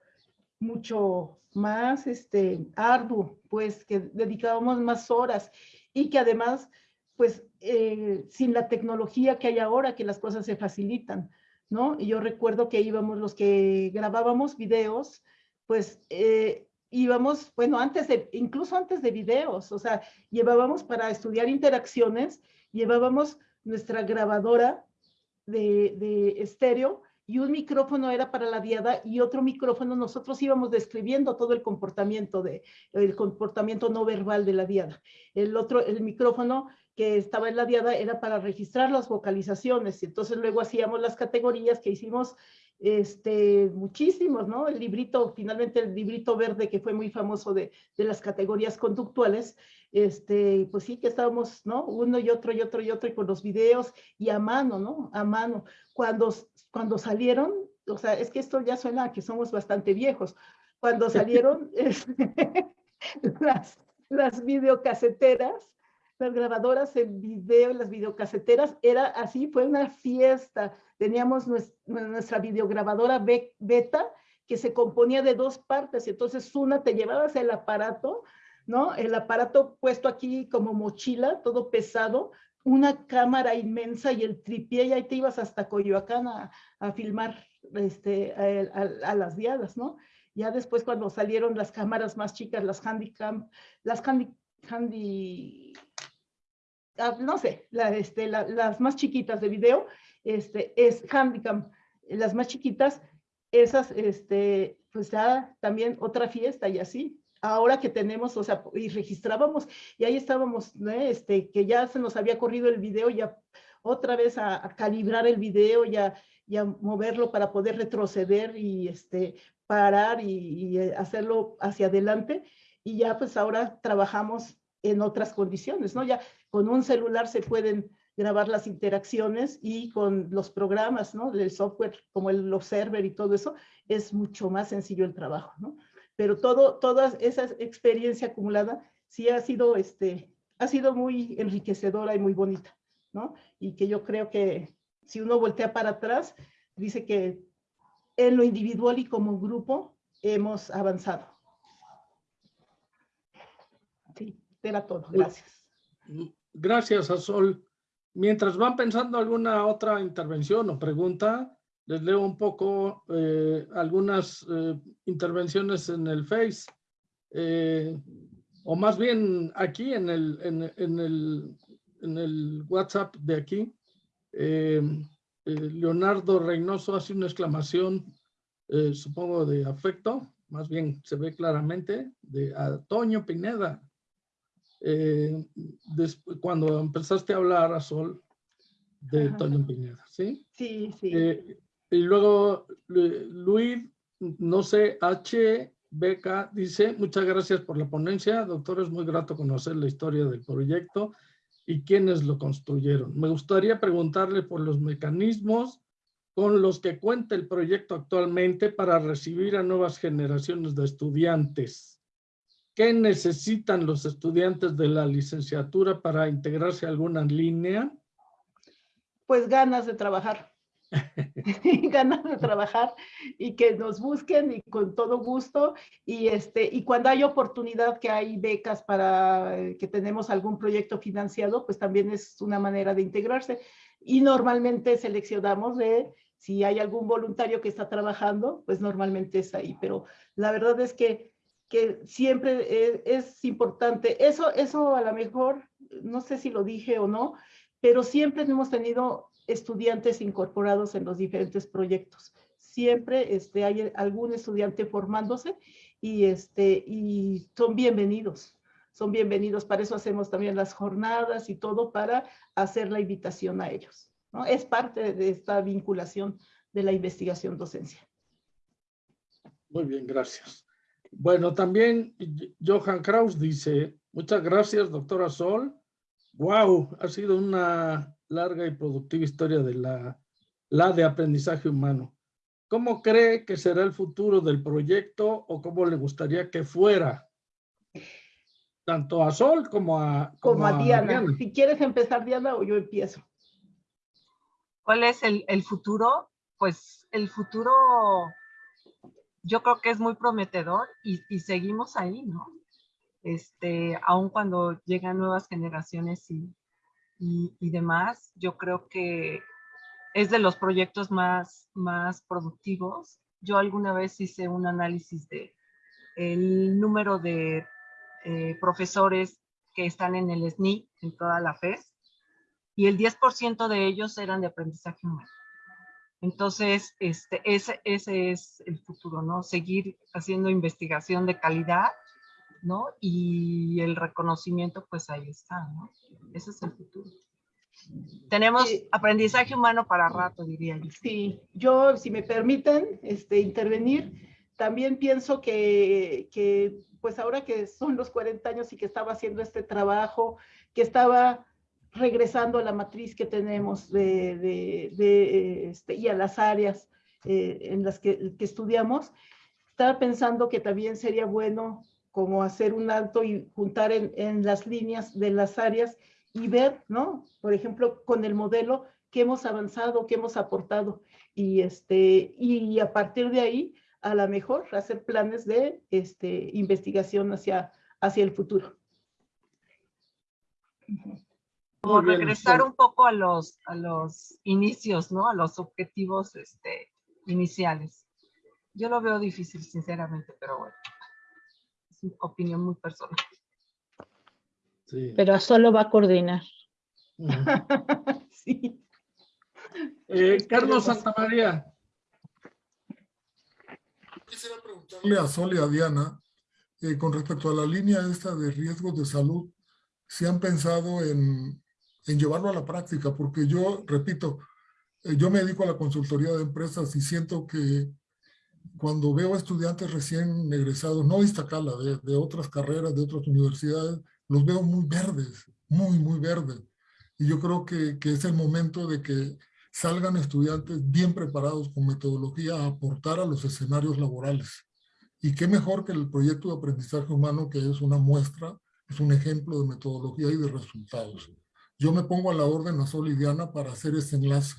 mucho más este, arduo, pues que dedicábamos más horas y que además, pues eh, sin la tecnología que hay ahora, que las cosas se facilitan, ¿no? Y yo recuerdo que íbamos los que grabábamos videos, pues eh, íbamos, bueno, antes de, incluso antes de videos, o sea, llevábamos para estudiar interacciones, llevábamos nuestra grabadora de, de estéreo y un micrófono era para la diada y otro micrófono nosotros íbamos describiendo todo el comportamiento de el comportamiento no verbal de la diada. El otro el micrófono que estaba en la diada era para registrar las vocalizaciones y entonces luego hacíamos las categorías que hicimos este, muchísimos, ¿no? El librito, finalmente el librito verde que fue muy famoso de, de, las categorías conductuales, este, pues sí que estábamos, ¿no? Uno y otro y otro y otro y con los videos y a mano, ¿no? A mano. Cuando, cuando salieron, o sea, es que esto ya suena a que somos bastante viejos, cuando salieron este, las, las videocaseteras, las grabadoras en video, las videocaseteras, era así, fue una fiesta. Teníamos nuestra, videograbadora beta que se componía de dos partes y entonces una te llevabas el aparato, ¿no? El aparato puesto aquí como mochila, todo pesado, una cámara inmensa y el tripié y ahí te ibas hasta Coyoacán a, a filmar este, a, las diadas, ¿no? Ya después cuando salieron las cámaras más chicas, las Handycam, las handy, handy Ah, no sé, este, las más chiquitas de video, este, es Handicam, las más chiquitas, esas, este, pues ya también otra fiesta y así. Ahora que tenemos, o sea, y registrábamos, y ahí estábamos, este, que ya se nos había corrido el video, ya otra vez a, calibrar el video, ya, ya moverlo para poder retroceder y este, parar y, y hacerlo hacia adelante. Y ya pues ahora trabajamos en otras condiciones, ¿no? Ya con un celular se pueden grabar las interacciones y con los programas, ¿no? Del software como el Observer y todo eso, es mucho más sencillo el trabajo, ¿no? Pero todo, toda esa experiencia acumulada sí ha sido, este, ha sido muy enriquecedora y muy bonita, ¿no? Y que yo creo que si uno voltea para atrás, dice que en lo individual y como grupo hemos avanzado. Sí, era todo. Gracias. Gracias, Azol. Mientras van pensando alguna otra intervención o pregunta, les leo un poco eh, algunas eh, intervenciones en el Face, eh, o más bien aquí en el, en, el, en el WhatsApp de aquí. Leonardo Reynoso hace una exclamación, supongo de afecto, más bien se ve claramente, de Antonio Pineda eh, cuando empezaste a hablar a Sol de Toño Piñeda, ¿sí? Sí, sí. Eh, y luego Luis no sé, HBK dice, muchas gracias por la ponencia, doctor, es muy grato conocer la historia del proyecto y quiénes lo construyeron. Me gustaría preguntarle por los mecanismos con los que cuenta el proyecto actualmente para recibir a nuevas generaciones de estudiantes. ¿Qué necesitan los estudiantes de la licenciatura para integrarse a alguna línea? Pues ganas de trabajar. ganas de trabajar y que nos busquen y con todo gusto y este y cuando hay oportunidad que hay becas para eh, que tenemos algún proyecto financiado pues también es una manera de integrarse y normalmente seleccionamos de si hay algún voluntario que está trabajando, pues normalmente es ahí. Pero la verdad es que, que siempre es, importante. Eso, eso a lo mejor, no sé si lo dije o no, pero siempre hemos tenido estudiantes incorporados en los diferentes proyectos. Siempre este, hay algún estudiante formándose y, este, y son bienvenidos. Son bienvenidos. Para eso hacemos también las jornadas y todo para hacer la invitación a ellos. Es parte de esta vinculación de la investigación docencia. Muy bien, gracias. Bueno, también Johan Kraus dice, muchas gracias, doctora Sol. Wow, ha sido una larga y productiva historia de la, la de aprendizaje humano. ¿Cómo cree que será el futuro del proyecto o cómo le gustaría que fuera? Tanto a Sol como a, como, a, Diana. Si quieres empezar, Diana, o yo empiezo. ¿Cuál es el, futuro? Pues el futuro yo creo que es muy prometedor y, seguimos ahí, ¿no? Este, aun cuando llegan nuevas generaciones y, y, demás, yo creo que es de los proyectos más, más productivos. Yo alguna vez hice un análisis de el número de eh, profesores que están en el SNI en toda la FES y el 10% de ellos eran de aprendizaje humano. Entonces, este, ese, ese es el futuro, ¿no? Seguir haciendo investigación de calidad, ¿no? Y el reconocimiento, pues ahí está, ¿no? Ese es el futuro. Tenemos aprendizaje humano para rato, diría yo. Sí, yo, si me permiten este, intervenir, también pienso que, que, pues ahora que son los 40 años y que estaba haciendo este trabajo, que estaba regresando a la matriz que tenemos de, este, y a las áreas eh, en las que, estudiamos, estaba pensando que también sería bueno como hacer un alto y juntar en, las líneas de las áreas y ver, ¿no? Por ejemplo, con el modelo que hemos avanzado, que hemos aportado y, este, y a partir de ahí, a lo mejor hacer planes de este, investigación hacia, hacia el futuro o regresar un poco a los, a los inicios, ¿no? A los objetivos este, iniciales. Yo lo veo difícil, sinceramente, pero bueno, es una opinión muy personal. Sí. Pero solo va a coordinar. sí. Eh, Carlos Santamaría. Quisiera preguntarle a Sol y a Diana, eh, con respecto a la línea esta de riesgos de salud, si han pensado en en llevarlo a la práctica, porque yo, repito, eh, yo me dedico a la consultoría de empresas y siento que cuando veo estudiantes recién egresados, no Iztacala, de, otras carreras, de otras universidades, los veo muy verdes, muy, muy verdes. Y yo creo que, que es el momento de que salgan estudiantes bien preparados con metodología a aportar a los escenarios laborales. Y qué mejor que el proyecto de aprendizaje humano, que es una muestra, es un ejemplo de metodología y de resultados yo me pongo a la orden a Solidiana para hacer ese enlace,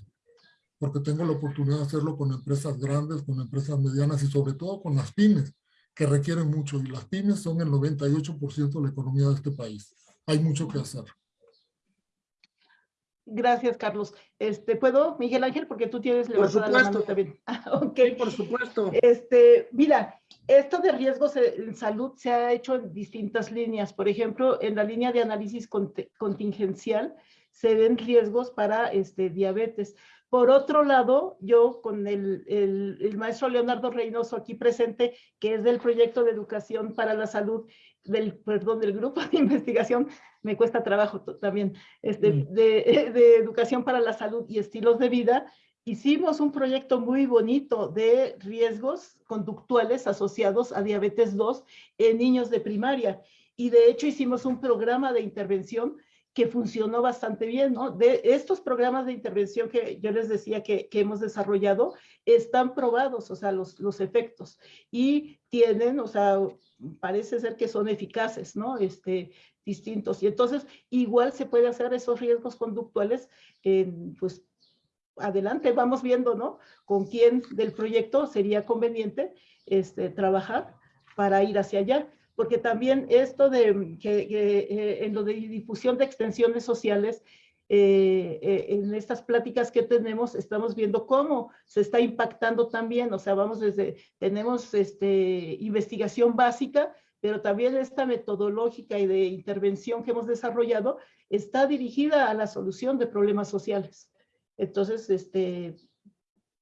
porque tengo la oportunidad de hacerlo con empresas grandes, con empresas medianas y sobre todo con las pymes, que requieren mucho. Y las pymes son el 98% de la economía de este país. Hay mucho que hacer. Gracias, Carlos. Este, ¿Puedo, Miguel Ángel? Porque tú tienes levantada la mano también. ok. por supuesto. Este, mira, esto de riesgos en salud se ha hecho en distintas líneas. Por ejemplo, en la línea de análisis contingencial se ven riesgos para este, diabetes. Por otro lado, yo con el, el, maestro Leonardo Reynoso aquí presente, que es del proyecto de educación para la salud, del, perdón, del grupo de investigación, me cuesta trabajo también, este, mm. de, de educación para la salud y estilos de vida, hicimos un proyecto muy bonito de riesgos conductuales asociados a diabetes 2 en niños de primaria. Y de hecho hicimos un programa de intervención que funcionó bastante bien, ¿no? De estos programas de intervención que yo les decía que, que hemos desarrollado, están probados, o sea, los, los efectos, y tienen, o sea, parece ser que son eficaces, ¿no? Este, distintos. Y entonces, igual se puede hacer esos riesgos conductuales, en, pues, adelante, vamos viendo, ¿no? Con quién del proyecto sería conveniente este, trabajar para ir hacia allá porque también esto de que, eh, en lo de difusión de extensiones sociales, eh, eh, en estas pláticas que tenemos, estamos viendo cómo se está impactando también, o sea, vamos desde, tenemos este, investigación básica, pero también esta metodológica y de intervención que hemos desarrollado está dirigida a la solución de problemas sociales. Entonces, este,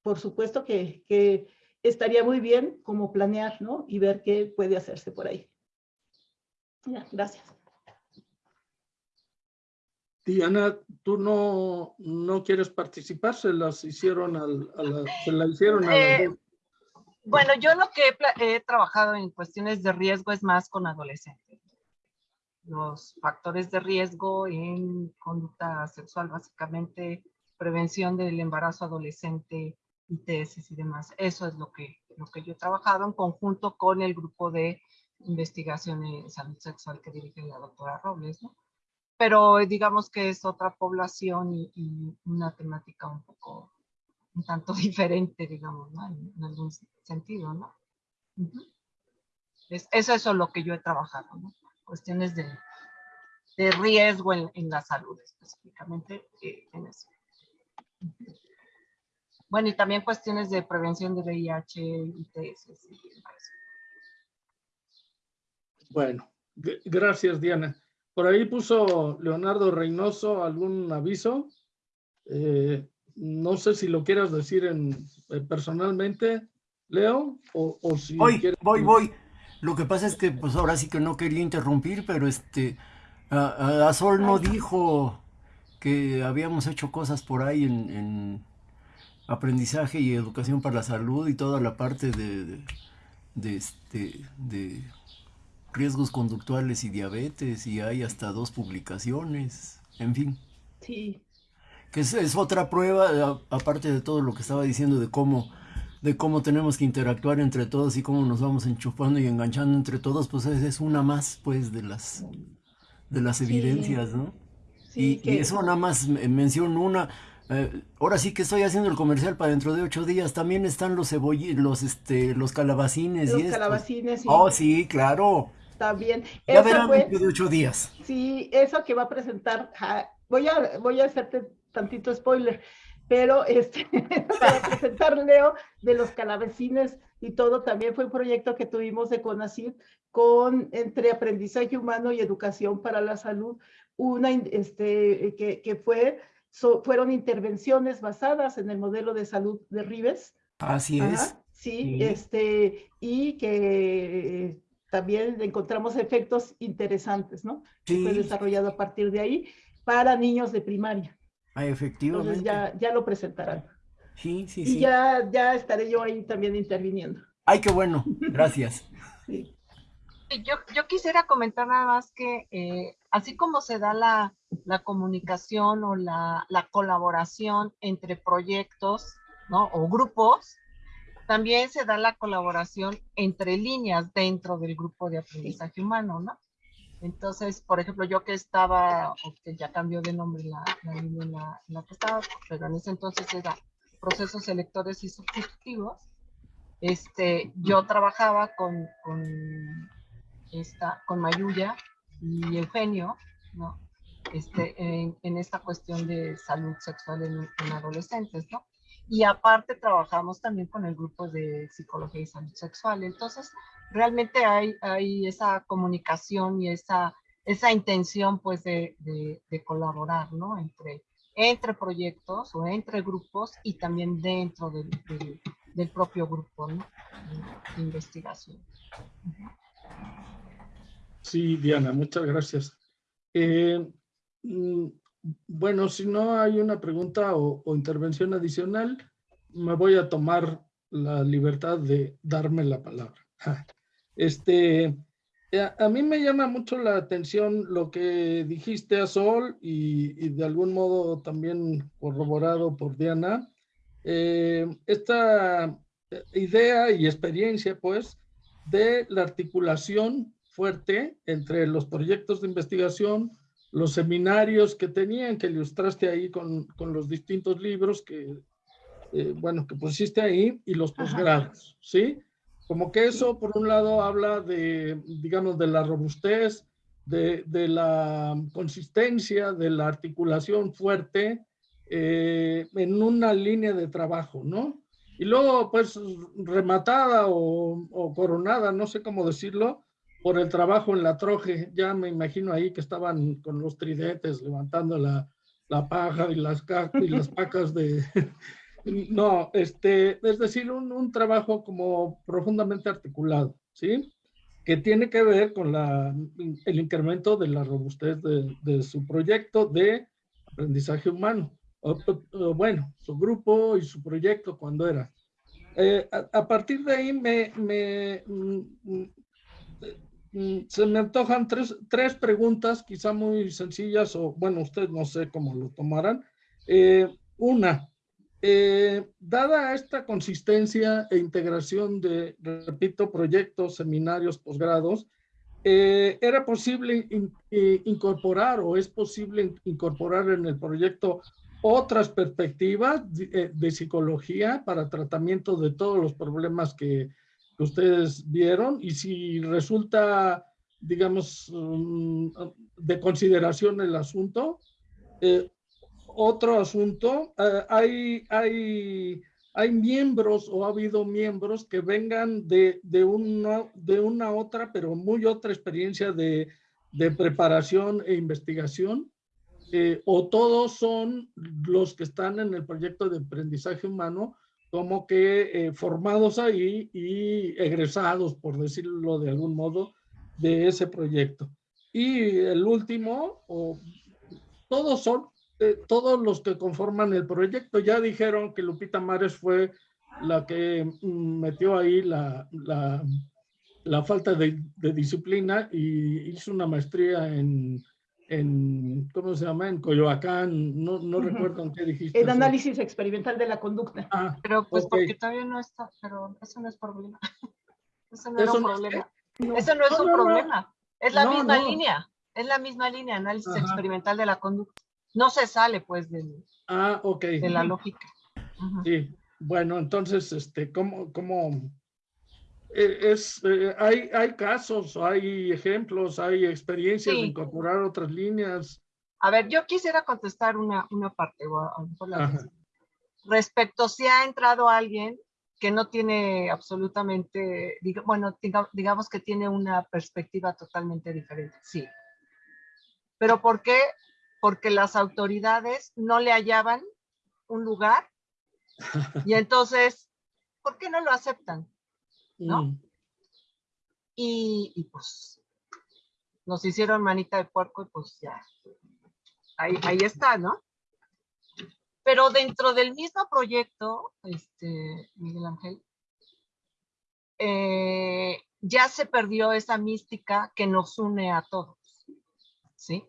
por supuesto que, que estaría muy bien como planear, ¿no? Y ver qué puede hacerse por ahí. Ya, gracias. Diana, tú no, no quieres participar, se las hicieron al, a la, se la hicieron a Eh. Bueno, yo lo que he trabajado en cuestiones de riesgo es más con adolescentes. Los factores de riesgo en conducta sexual, básicamente prevención del embarazo adolescente, ITS y demás. Eso es lo que, lo que yo he trabajado en conjunto con el grupo de investigación en salud sexual que dirige la doctora Robles, ¿no? Pero digamos que es otra población y, y una temática un poco un tanto diferente, digamos, ¿no? En, en algún sentido, ¿no? Ujú. es, es eso lo que yo he trabajado, ¿no? Cuestiones de, de riesgo en, en la salud, específicamente eh, en eso. Bueno, y también cuestiones de prevención de VIH, ITS y demás. Bueno, gracias Diana. Por ahí puso Leonardo Reynoso algún aviso. Eh, no sé si lo quieras decir en, eh, personalmente, Leo, o, o si Voy, quieres- voy, voy. Lo que pasa es que pues ahora sí que no quería interrumpir, pero este, a, a- a Sol no dijo que habíamos hecho cosas por ahí en, en aprendizaje y educación para la salud y toda la parte de, de, de, este, de riesgos conductuales y diabetes y hay hasta dos publicaciones, en fin. Sí, Que es, es otra prueba, a- aparte de todo lo que estaba diciendo de cómo, de cómo tenemos que interactuar entre todos y cómo nos vamos enchufando y enganchando entre todos, pues es, es una más, pues, de las, de las Sí. evidencias, ¿no? sí, y, eso nada más me- menciono una. eh, ahora sí que estoy haciendo el comercial para dentro de ocho días. También están los cebolli, los, este, los calabacines los y calabacines y Oh, sí, claro. También. Ya Esa verán fue- dentro de ocho días. Sí, eso que va a presentar, ja, voy a, voy a hacerte tantito spoiler, pero este, va a presentar Leo de los calabacines y todo, también fue un proyecto que tuvimos de CONACYT con, entre aprendizaje humano y educación para la salud, una, este, que, que fue, so- fueron intervenciones basadas en el modelo de salud de Rives, Así Ajá, es. sí, Sí. este, y que también encontramos efectos interesantes, ¿no? que fue Sí, desarrollado a partir de ahí para niños de primaria. ah, Entonces efectivamente. ya, ya lo presentarán. Sí, sí, Y sí. ya, ya estaré yo ahí también interviniendo. Ay, qué bueno. Gracias. Sí. Yo, yo quisiera comentar nada más que eh, así como se da la, la comunicación o la, la colaboración entre proyectos ¿no? o grupos, también se da la colaboración entre líneas dentro del grupo de aprendizaje humano, ¿no? Entonces, por ejemplo, yo que estaba, que ya cambió de nombre la, línea en la, que estaba, pero en ese entonces era procesos selectores y sustitutivos, este, yo trabajaba con, con esta, con Mayuya y Eugenio, ¿no? Este, en, en esta cuestión de salud sexual en, en adolescentes, ¿no? Y aparte trabajamos también con el grupo de psicología y salud sexual. Entonces, realmente hay, hay esa comunicación y esa, esa intención, pues, de, de, colaborar, ¿no? Entre, entre proyectos o entre grupos y también dentro del, del, propio grupo, de investigación. Sí, Diana, muchas gracias. Eh, mm, bueno, si no hay una pregunta o, intervención adicional, me voy a tomar la libertad de darme la palabra. Este, a, a mí me llama mucho la atención lo que dijiste a Sol y, de algún modo también corroborado por Diana. Eh, esta idea y experiencia, pues, de la articulación fuerte entre los proyectos de investigación, los seminarios que tenían, que ilustraste ahí con, con los distintos libros que, eh, bueno, que pusiste ahí, y los posgrados, ¿sí? Como que eso, por un lado, habla de, digamos, de la robustez, de, de la consistencia, de la articulación fuerte eh, en una línea de trabajo, ¿no? Y luego, pues, rematada o, o, coronada, no sé cómo decirlo, por el trabajo en la troje. Ya me imagino ahí que estaban con los tridentes levantando la, la paja y las, y las pacas de, no, este, es decir, un, un, trabajo como profundamente articulado, ¿sí? Que tiene que ver con la, el incremento de la robustez de, de su proyecto de aprendizaje humano. O, o, bueno, su grupo y su proyecto cuando era. Eh, a, a, partir de ahí me, me mm, mm, se me antojan tres, tres, preguntas, quizá muy sencillas, o bueno, ustedes no sé cómo lo tomarán. Eh, una, eh, dada esta consistencia e integración de, repito, proyectos, seminarios, posgrados, eh, ¿era posible in, in, incorporar o es posible incorporar en el proyecto otras perspectivas de psicología para tratamiento de todos los problemas que, que ustedes vieron? Y si resulta, digamos, um, de consideración el asunto, eh, otro asunto, uh, hay, hay, hay miembros o ha habido miembros que vengan de, de, una, de una otra, pero muy otra experiencia de, de preparación e investigación, eh, o todos son los que están en el proyecto de aprendizaje humano, como que eh, formados ahí y egresados, por decirlo de algún modo, de ese proyecto. Y el último, o todos son eh, todos los que conforman el proyecto ya dijeron que Lupita Mares fue la que mm, metió ahí la, la, falta de, de, disciplina y hizo una maestría en, en, ¿cómo se llama? En Coyoacán, no, no uh -huh. recuerdo en qué dijiste. El análisis experimental de la conducta. Ah, pero pues okay. porque todavía no está, pero eso no es problema. Eso no es un problema. No, eso no es no, un problema. Es la misma línea. Es la misma línea, análisis Ajá. experimental de la conducta no se sale pues del, ah, okay. de la lógica. Uh -huh. Sí, bueno, entonces, este, ¿cómo, cómo es, eh, hay, hay casos, hay ejemplos, hay experiencias sí. de incorporar otras líneas? A ver, yo quisiera contestar una, una parte, respecto si ha entrado alguien que no tiene absolutamente, diga, bueno, diga, digamos que tiene una perspectiva totalmente diferente, sí. Pero ¿por qué? porque las autoridades no le hallaban un lugar y entonces, ¿por qué no lo aceptan? ¿No? Mm. Y, y, pues nos hicieron manita de puerco y pues ya, ahí, ahí está, ¿no? Pero dentro del mismo proyecto, este, Miguel Ángel, eh, ya se perdió esa mística que nos une a todos, ¿sí?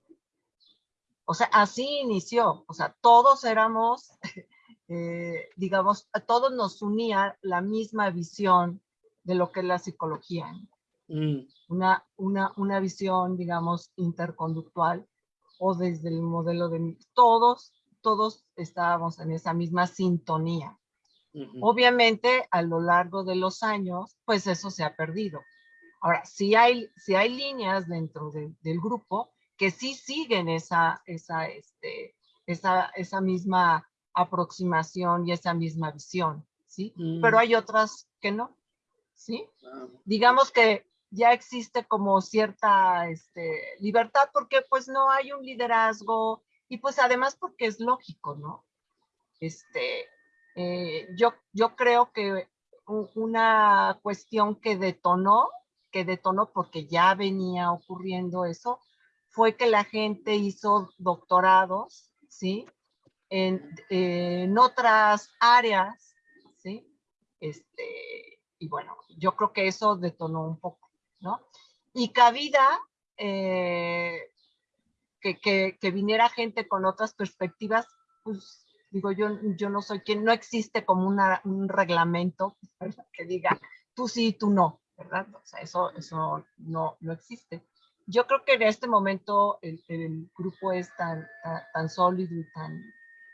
O sea, así inició, o sea, todos éramos, eh, digamos, a todos nos unía la misma visión de lo que es la psicología. Mm. Una, una, una visión, digamos, interconductual o desde el modelo de... Todos, todos estábamos en esa misma sintonía. Uh -huh. Obviamente, a lo largo de los años, pues eso se ha perdido. Ahora, si hay, si hay líneas dentro de, del grupo, que sí siguen esa, esa, este, esa, esa misma aproximación y esa misma visión, ¿sí? Mm. Pero hay otras que no, ¿sí? Ah. Digamos que ya existe como cierta este, libertad porque pues no hay un liderazgo y pues además porque es lógico, ¿no? Este, eh, yo, yo creo que una cuestión que detonó, que detonó porque ya venía ocurriendo eso, fue que la gente hizo doctorados, ¿sí? En, en otras áreas, ¿sí? Este, y bueno, yo creo que eso detonó un poco, ¿no? Y cabida, eh, que, que, que, viniera gente con otras perspectivas, pues digo, yo, yo no soy quien, no existe como una, un reglamento que diga, tú sí, tú no, ¿verdad? O sea, eso, eso no, no existe. Yo creo que en este momento el, el grupo es tan, tan, tan, sólido y tan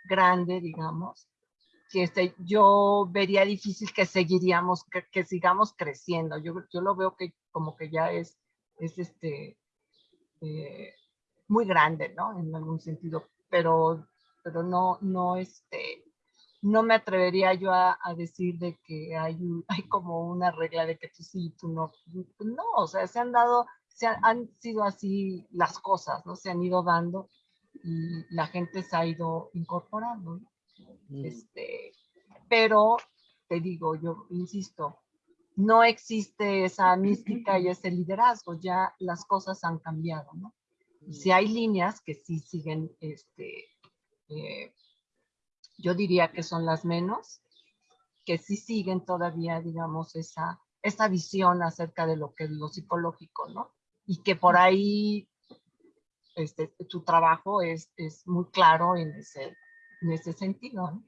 grande, digamos, que este, yo vería difícil que seguiríamos, que, que sigamos creciendo. Yo, yo lo veo que como que ya es, es este, eh, muy grande, ¿no? En algún sentido, pero, pero no, no, este, no me atrevería yo a, a decir de que hay, hay como una regla de que tú sí, tú no. No, o sea, se han dado, se han, han sido así las cosas, ¿no? Se han ido dando y la gente se ha ido incorporando, ¿no? Mm. Este, pero te digo, yo insisto, no existe esa mística y ese liderazgo, ya las cosas han cambiado, ¿no? Si hay líneas que sí siguen, este, eh, yo diría que son las menos, que sí siguen todavía, digamos, esa, esa visión acerca de lo que es lo psicológico, ¿no? Y que por ahí este, tu trabajo es, es muy claro en ese, en ese sentido, ¿no?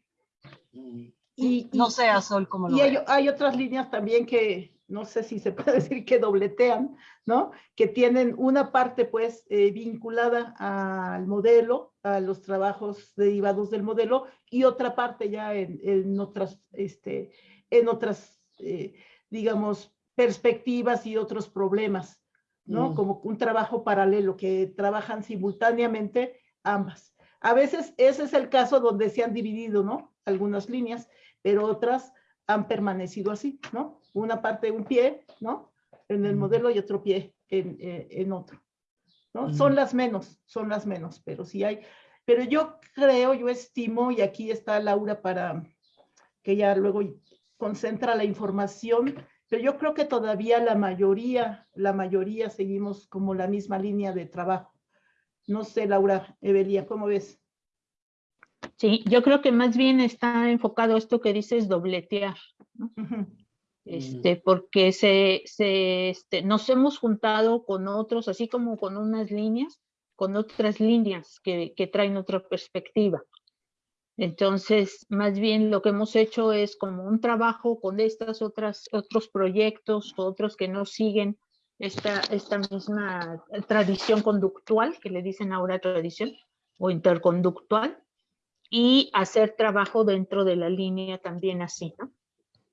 Y, no sé, Sol, cómo lo Y hay, hay, otras líneas también que, no sé si se puede decir que dobletean, ¿no? Que tienen una parte, pues, eh, vinculada al modelo, a los trabajos derivados del modelo, y otra parte ya en, en otras, este, en otras, eh, digamos, perspectivas y otros problemas, ¿no? Mm. Como un trabajo paralelo, que trabajan simultáneamente ambas. A veces ese es el caso donde se han dividido, ¿no? Algunas líneas, pero otras han permanecido así, ¿no? Una parte, un pie, ¿no? En el modelo y otro pie en, eh, en otro, ¿no? Son las menos, son las menos, pero sí hay. Pero yo creo, yo estimo, y aquí está Laura para que ya luego concentra la información, pero yo creo que todavía la mayoría, la mayoría seguimos como la misma línea de trabajo. No sé, Laura, Evelia, ¿cómo ves? Sí, yo creo que más bien está enfocado esto que dices dobletear, ¿no? Uh -huh. Este, porque se, se, este, nos hemos juntado con otros, así como con unas líneas, con otras líneas que, que traen otra perspectiva. Entonces, más bien lo que hemos hecho es como un trabajo con estas otras, otros proyectos, otros que no siguen esta, esta misma tradición conductual, que le dicen ahora tradición, o interconductual, y hacer trabajo dentro de la línea también así, ¿no?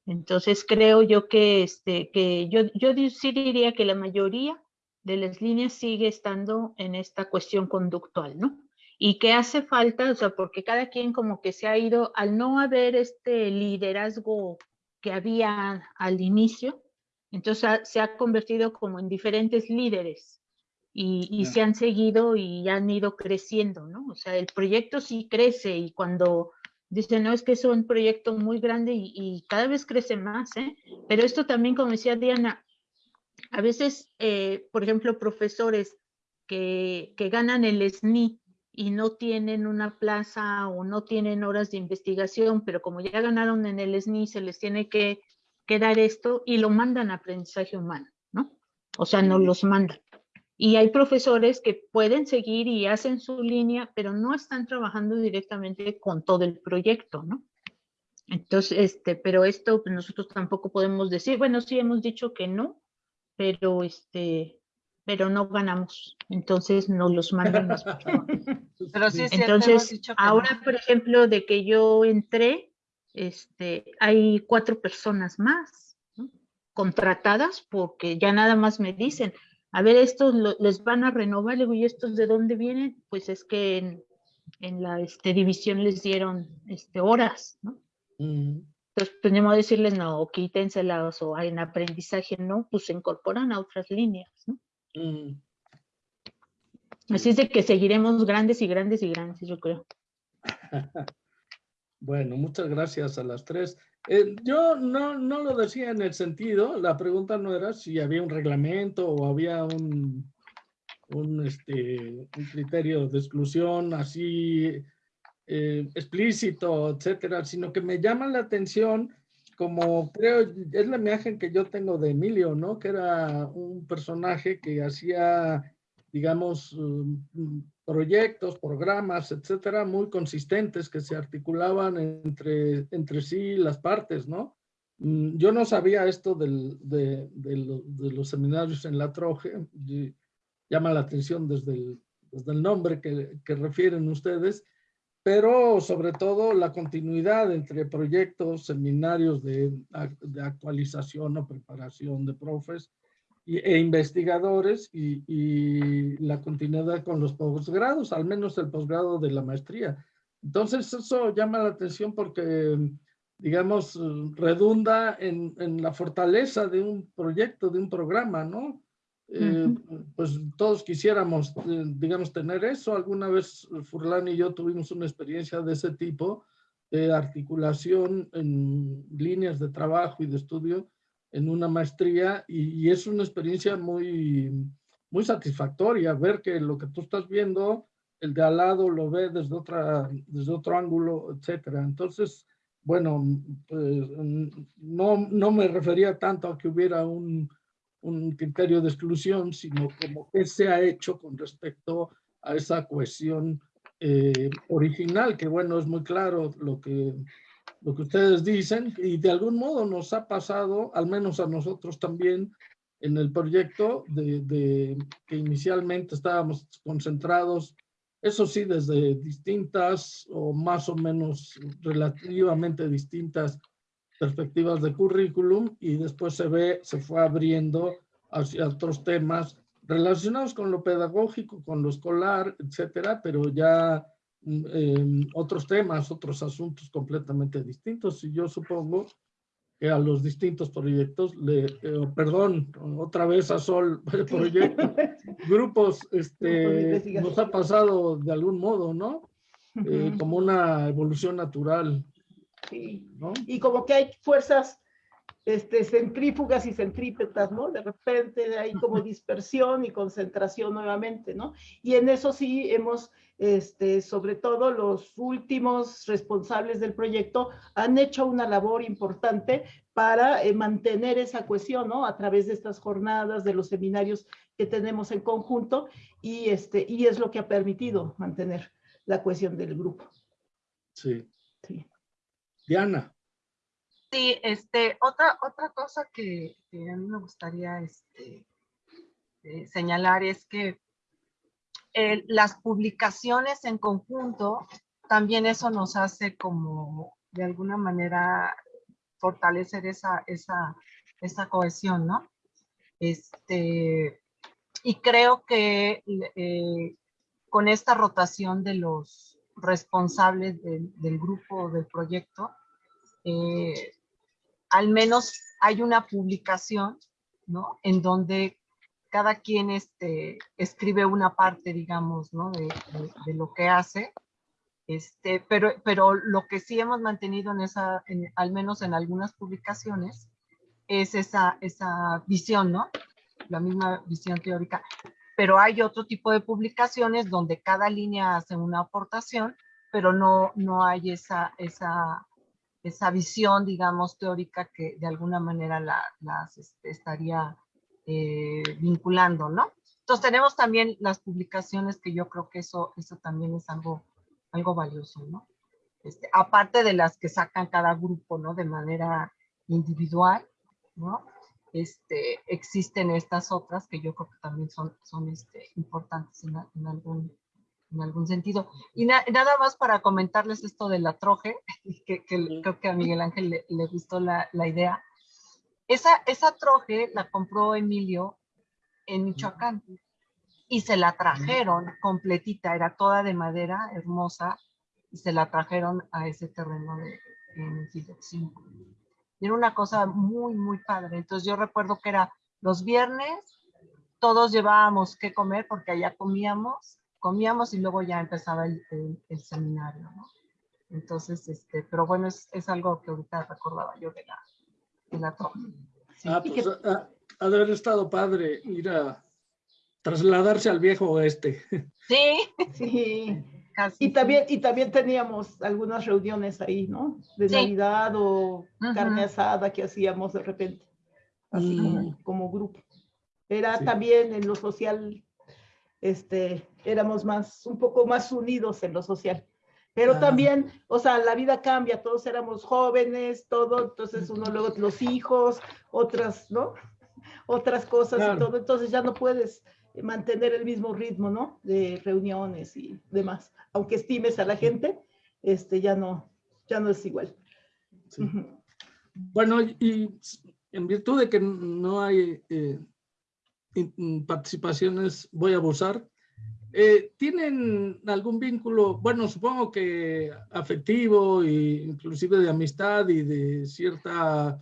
Entonces creo yo que, este, que yo, yo sí diría que la mayoría de las líneas sigue estando en esta cuestión conductual, ¿no? Y que hace falta, o sea, porque cada quien como que se ha ido, al no haber este liderazgo que había al inicio, entonces ha, se ha convertido como en diferentes líderes y, y yeah. se han seguido y han ido creciendo, ¿no? O sea, el proyecto sí crece y cuando dicen, no, es que es un proyecto muy grande y, y cada vez crece más, ¿eh? Pero esto también, como decía Diana, a veces, eh, por ejemplo, profesores que, que ganan el SNI y no tienen una plaza o no tienen horas de investigación, pero como ya ganaron en el SNI, se les tiene que, que dar esto y lo mandan a aprendizaje humano, ¿no? O sea, no los mandan. Y hay profesores que pueden seguir y hacen su línea, pero no están trabajando directamente con todo el proyecto, ¿no? Entonces, este, pero esto pues, nosotros tampoco podemos decir, bueno, sí hemos dicho que no, pero este, pero no ganamos, entonces nos los mandan las pero sí Entonces, ahora, no. por ejemplo, de que yo entré, este, hay cuatro personas más ¿no? contratadas porque ya nada más me dicen, a ver, estos lo, les van a renovar, le digo, ¿y estos de dónde vienen? Pues es que en, en la este, división les dieron este, horas, ¿no? Mm. Entonces, tenemos que decirles, no, quítenselas o en aprendizaje, no, pues se incorporan a otras líneas, ¿no? Mm. Así es de que seguiremos grandes y grandes y grandes, yo creo. bueno, muchas gracias a las tres. Eh, yo no, no lo decía en el sentido, la pregunta no era si había un reglamento o había un, un, este, un criterio de exclusión así eh, explícito, etcétera, sino que me llama la atención como creo, es la imagen que yo tengo de Emilio, ¿no? Que era un personaje que hacía, digamos, um, proyectos, programas, etcétera, muy consistentes que se articulaban entre, entre sí las partes, ¿no? Mm, yo no sabía esto del, de, de, los seminarios en la Troje, llama la atención desde el, desde el nombre que, que refieren ustedes, pero sobre todo la continuidad entre proyectos, seminarios de, de actualización o preparación de profes e investigadores y, y, la continuidad con los posgrados, al menos el posgrado de la maestría. Entonces eso llama la atención porque, digamos, redunda en, en la fortaleza de un proyecto, de un programa, ¿no? Eh, pues todos quisiéramos, eh, digamos, tener eso. Alguna vez Furlan y yo tuvimos una experiencia de ese tipo, de articulación en líneas de trabajo y de estudio en una maestría y, es una experiencia muy, muy satisfactoria ver que lo que tú estás viendo, el de al lado lo ve desde, otra, desde otro ángulo, etcétera. Entonces, bueno, pues no, no me refería tanto a que hubiera un, un criterio de exclusión, sino como qué se ha hecho con respecto a esa cohesión eh, original, que bueno, es muy claro lo que, lo que ustedes dicen, y de algún modo nos ha pasado, al menos a nosotros también, en el proyecto de, de que inicialmente estábamos concentrados, eso sí, desde distintas o más o menos relativamente distintas perspectivas de currículum y después se ve, se fue abriendo hacia otros temas relacionados con lo pedagógico, con lo escolar, etcétera, pero ya eh, otros temas, otros asuntos completamente distintos. Y yo supongo que a los distintos proyectos, le, eh, perdón, otra vez a Sol, proyectos, grupos, este, nos ha pasado de algún modo, ¿no? Eh, como una evolución natural. Sí. Y como que hay fuerzas este, centrífugas y centrípetas, ¿no? De repente hay como dispersión y concentración nuevamente, ¿no? Y en eso sí hemos, este, sobre todo los últimos responsables del proyecto, han hecho una labor importante para eh, mantener esa cohesión, ¿no? A través de estas jornadas, de los seminarios que tenemos en conjunto, y, este, y es lo que ha permitido mantener la cohesión del grupo. Sí. Sí. Diana. Sí, este, otra, otra cosa que, a mí me gustaría este, eh, señalar es que las publicaciones en conjunto, también eso nos hace como de alguna manera fortalecer esa, esa, esa cohesión, ¿no? Este, y creo que eh, con esta rotación de los responsables del grupo del proyecto, eh, al menos hay una publicación, ¿no? En donde cada quien este, escribe una parte, digamos, ¿no? De, lo que hace. Este, pero, pero lo que sí hemos mantenido en esa, al menos en algunas publicaciones, es esa, esa visión, ¿no? La misma visión teórica. Pero hay otro tipo de publicaciones donde cada línea hace una aportación, pero no, no hay esa, esa esa visión, digamos, teórica que de alguna manera la, las este, estaría eh, vinculando, ¿no? Entonces tenemos también las publicaciones que yo creo que eso, eso también es algo, algo valioso, ¿no? Este, aparte de las que sacan cada grupo, ¿no? De manera individual, ¿no? Este, existen estas otras que yo creo que también son, son este, importantes en, en algún en algún sentido. Y nada más para comentarles esto de la troje, que, creo que a Miguel Ángel le, gustó la, la, idea. Esa, esa troje la compró Emilio en Michoacán y se la trajeron completita, era toda de madera, hermosa, y se la trajeron a ese terreno de, en Y era una cosa muy, muy padre. Entonces yo recuerdo que era los viernes, todos llevábamos que comer porque allá comíamos comíamos y luego ya empezaba el, el, seminario, ¿no? Entonces, este, pero bueno, es, es, algo que ahorita recordaba yo de la, de la Ah, pues ha, de haber estado padre ir a, trasladarse al viejo oeste. Sí, Sí. casi. Y también, y también teníamos algunas reuniones ahí, ¿no? De Sí. Navidad o carne asada que hacíamos de repente, así Mm. como, como grupo. Era Sí. también en lo social, este, éramos más, un poco más unidos en lo social. Pero Ah. también, o sea, la vida cambia, todos éramos jóvenes, todo, entonces uno luego los hijos, otras, ¿no? Otras cosas Claro. y todo, entonces ya no puedes mantener el mismo ritmo, ¿no? De reuniones y demás. Aunque estimes a la gente, este ya no, ya no es igual. Sí. Ujú. Bueno, y en virtud de que no hay eh, participaciones, voy a abusar. Eh, ¿Tienen algún vínculo, bueno, supongo que afectivo e inclusive de amistad y de cierta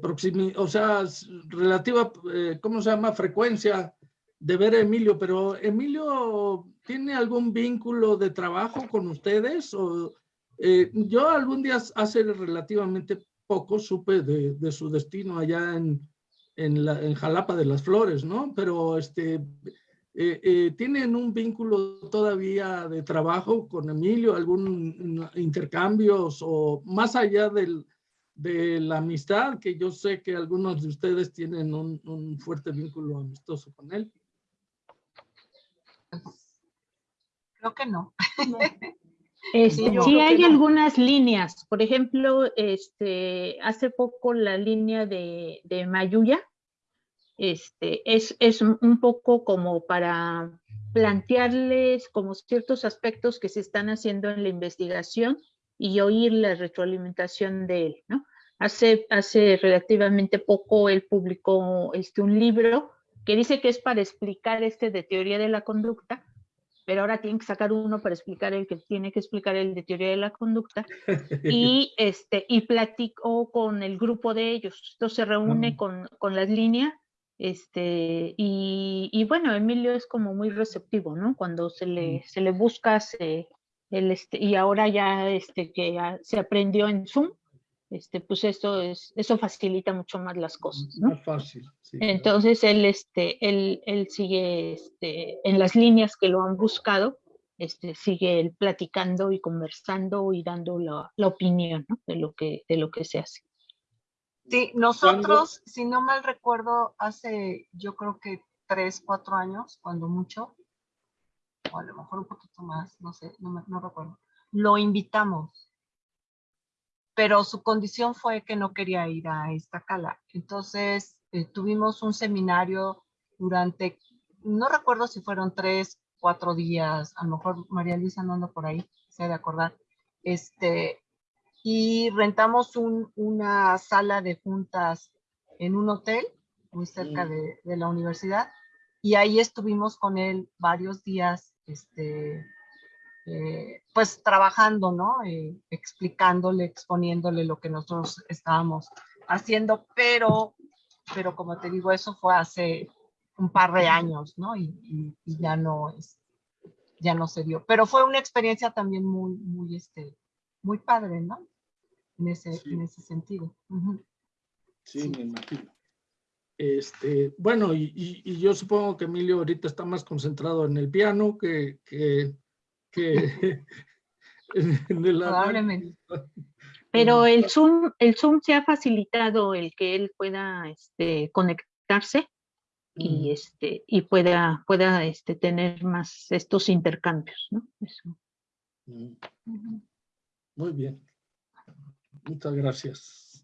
proximidad, o sea, relativa, eh, ¿cómo se llama? Frecuencia de ver a Emilio, pero Emilio tiene algún vínculo de trabajo con ustedes o eh, yo algún día hace relativamente poco supe de su destino allá en, en, la, en Jalapa de las Flores, ¿no? Pero este, eh, eh, ¿tienen un vínculo todavía de trabajo con Emilio? ¿Algún intercambios o más allá del, de la amistad, que yo sé que algunos de ustedes tienen un, un fuerte vínculo amistoso con él? Creo que no. No. Este, Sí, hay no. algunas líneas, por ejemplo, este, hace poco la línea de, de Mayuya, este, es, es un poco como para plantearles como ciertos aspectos que se están haciendo en la investigación y oír la retroalimentación de él, ¿no? Hace, hace relativamente poco él publicó este, un libro que dice que es para explicar este de teoría de la conducta, pero ahora tienen que sacar uno para explicar el que tiene que explicar el de teoría de la conducta y este y platicó con el grupo de ellos. Entonces se reúne Ah. con, con las líneas este y, y bueno Emilio es como muy receptivo no cuando se le se le busca se el este y ahora ya este que ya se aprendió en Zoom este pues eso es eso facilita mucho más las cosas no Más fácil. sí, claro. entonces él, este, él, él sigue este, en las líneas que lo han buscado, este, sigue él platicando y conversando y dando la, la opinión ¿no? de, lo que, de lo que se hace. Sí, nosotros, si no mal recuerdo, hace yo creo que tres, cuatro años, cuando mucho, o a lo mejor un poquito más, no sé, no, me- no recuerdo, lo invitamos. Pero su condición fue que no quería ir a Iztacala. Entonces, eh, tuvimos un seminario durante, no recuerdo si fueron tres, cuatro días, a lo mejor María Luisa no anda por ahí, se ha de acordar, este, y rentamos un- una sala de juntas en un hotel muy cerca Mm. de, de la universidad y ahí estuvimos con él varios días, este, eh, pues trabajando, ¿no? Eh, explicándole, exponiéndole lo que nosotros estábamos haciendo, pero, pero como te digo, eso fue hace un par de años, ¿no? Y, y- y ya no es, ya no se dio. Pero fue una experiencia también muy, muy, este, muy padre, ¿no? En ese, Sí. en ese sentido. Ujú. Sí, me imagino. Este, bueno, y, y- y yo supongo que Emilio ahorita está más concentrado en el piano que, que, que en el Probablemente. Pero el Zoom, el Zoom se ha facilitado el que él pueda este, conectarse y, Mm, este, y pueda, pueda este, tener más estos intercambios, ¿no? Eso. mm. Muy bien. Muchas gracias.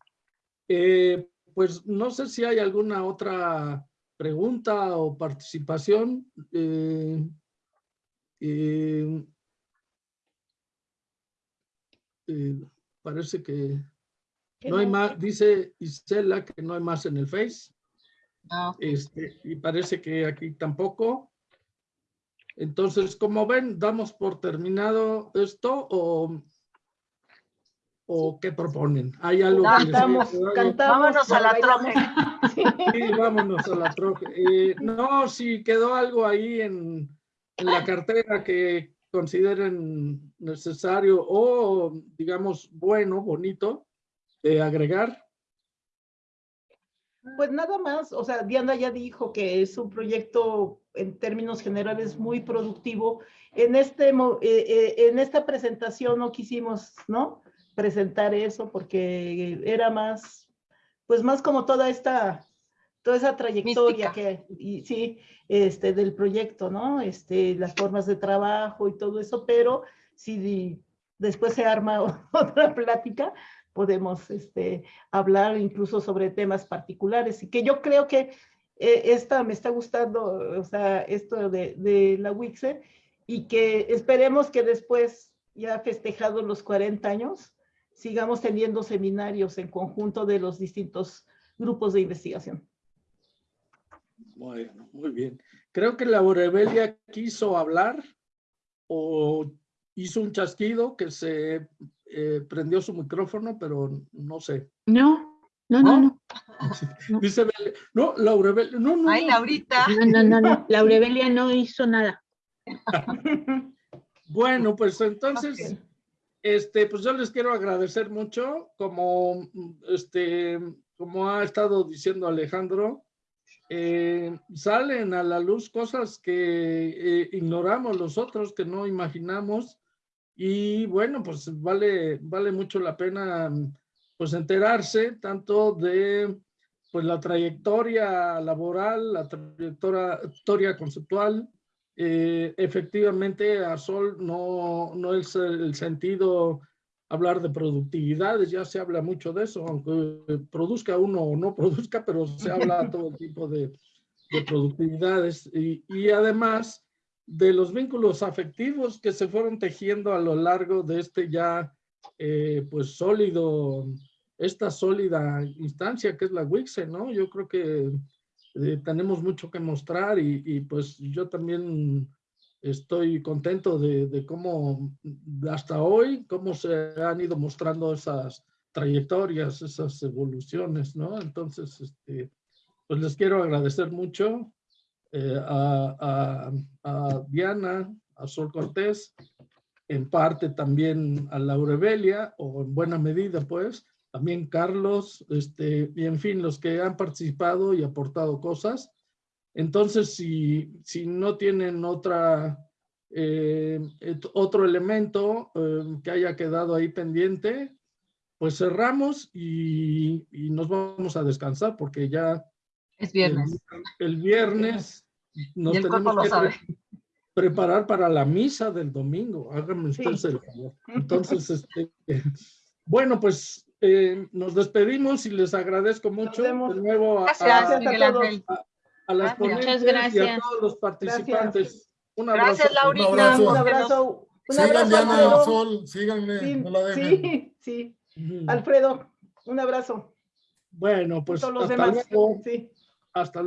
Eh, pues no sé si hay alguna otra pregunta o participación. Eh, eh, eh, parece que Que no hay no. más, dice Isela que no hay más en el Face. Ah. Este, y parece que aquí tampoco. Entonces, como ven, damos por terminado esto o, o qué proponen. ¿Hay algo que les haya Cantamos, cantamos. Vámonos a la bailamos. Sí. Vámonos a la troca. Eh, no, si quedó algo ahí en, en la cartera que consideren necesario o, digamos, bueno, bonito de agregar. Pues nada más, o sea, Diana ya dijo que es un proyecto en términos generales muy productivo. En, este, eh, eh, en esta presentación no quisimos, ¿no? Presentar eso porque era más, pues más como toda esta, toda esa trayectoria Mística. que, y, sí, este, del proyecto, ¿no? Este, las formas de trabajo y todo eso, pero si después se arma otra plática, podemos este, hablar incluso sobre temas particulares y que yo creo que eh, esta me está gustando, o sea, esto de, de la WIXE y que esperemos que después, ya festejados los 40 años, sigamos teniendo seminarios en conjunto de los distintos grupos de investigación. Bueno, muy bien. Creo que la Aurebelia quiso hablar o hizo un chasquido que se eh, prendió su micrófono, pero no sé. No, no, no, no. No. Dice Bele- no, la Aurebelia, no, no. Ay. Laurita. No, no, no, no. La Aurebelia no hizo nada. Bueno, pues entonces, este, pues yo les quiero agradecer mucho, como, este, como ha estado diciendo Alejandro, eh, salen a la luz cosas que eh, ignoramos nosotros, que no imaginamos, y bueno, pues vale, vale mucho la pena, pues enterarse tanto de, pues la trayectoria laboral, la trayectoria conceptual, eh, efectivamente a Sol no, no es el sentido hablar de productividades, ya se habla mucho de eso, aunque produzca uno o no produzca, pero se habla todo tipo de, de productividades y, y además de los vínculos afectivos que se fueron tejiendo a lo largo de este ya eh, pues sólido, esta sólida instancia que es la WIXE, ¿no? Yo creo que eh, tenemos mucho que mostrar y, y, pues yo también estoy contento de, cómo hasta hoy, cómo se han ido mostrando esas trayectorias, esas evoluciones, ¿no? Entonces, este, pues les quiero agradecer mucho eh, a, Diana, a Sol Cortés, en parte también a Laurebelia, o en buena medida, pues, también Carlos, este, y en fin, los que han participado y aportado cosas. Entonces, si, si no tienen otra, eh, otro elemento eh, que haya quedado ahí pendiente, pues cerramos y, y, nos vamos a descansar porque ya es viernes. El, el viernes nos tenemos que pre preparar para la misa del domingo. Háganme ustedes sí. el favor. Entonces, este, bueno, pues eh, nos despedimos y les agradezco mucho de nuevo a, gracias, a, a, todos. A, ponentes y a todos los participantes. Gracias. Un abrazo. Gracias, Laurita. Un abrazo. Un abrazo. Un Sigan abrazo, Diana Alfredo. Sol, síganme, Sí, no la dejen. sí. Alfredo, un abrazo. Bueno, pues hasta demás. luego. Sí. Hasta luego.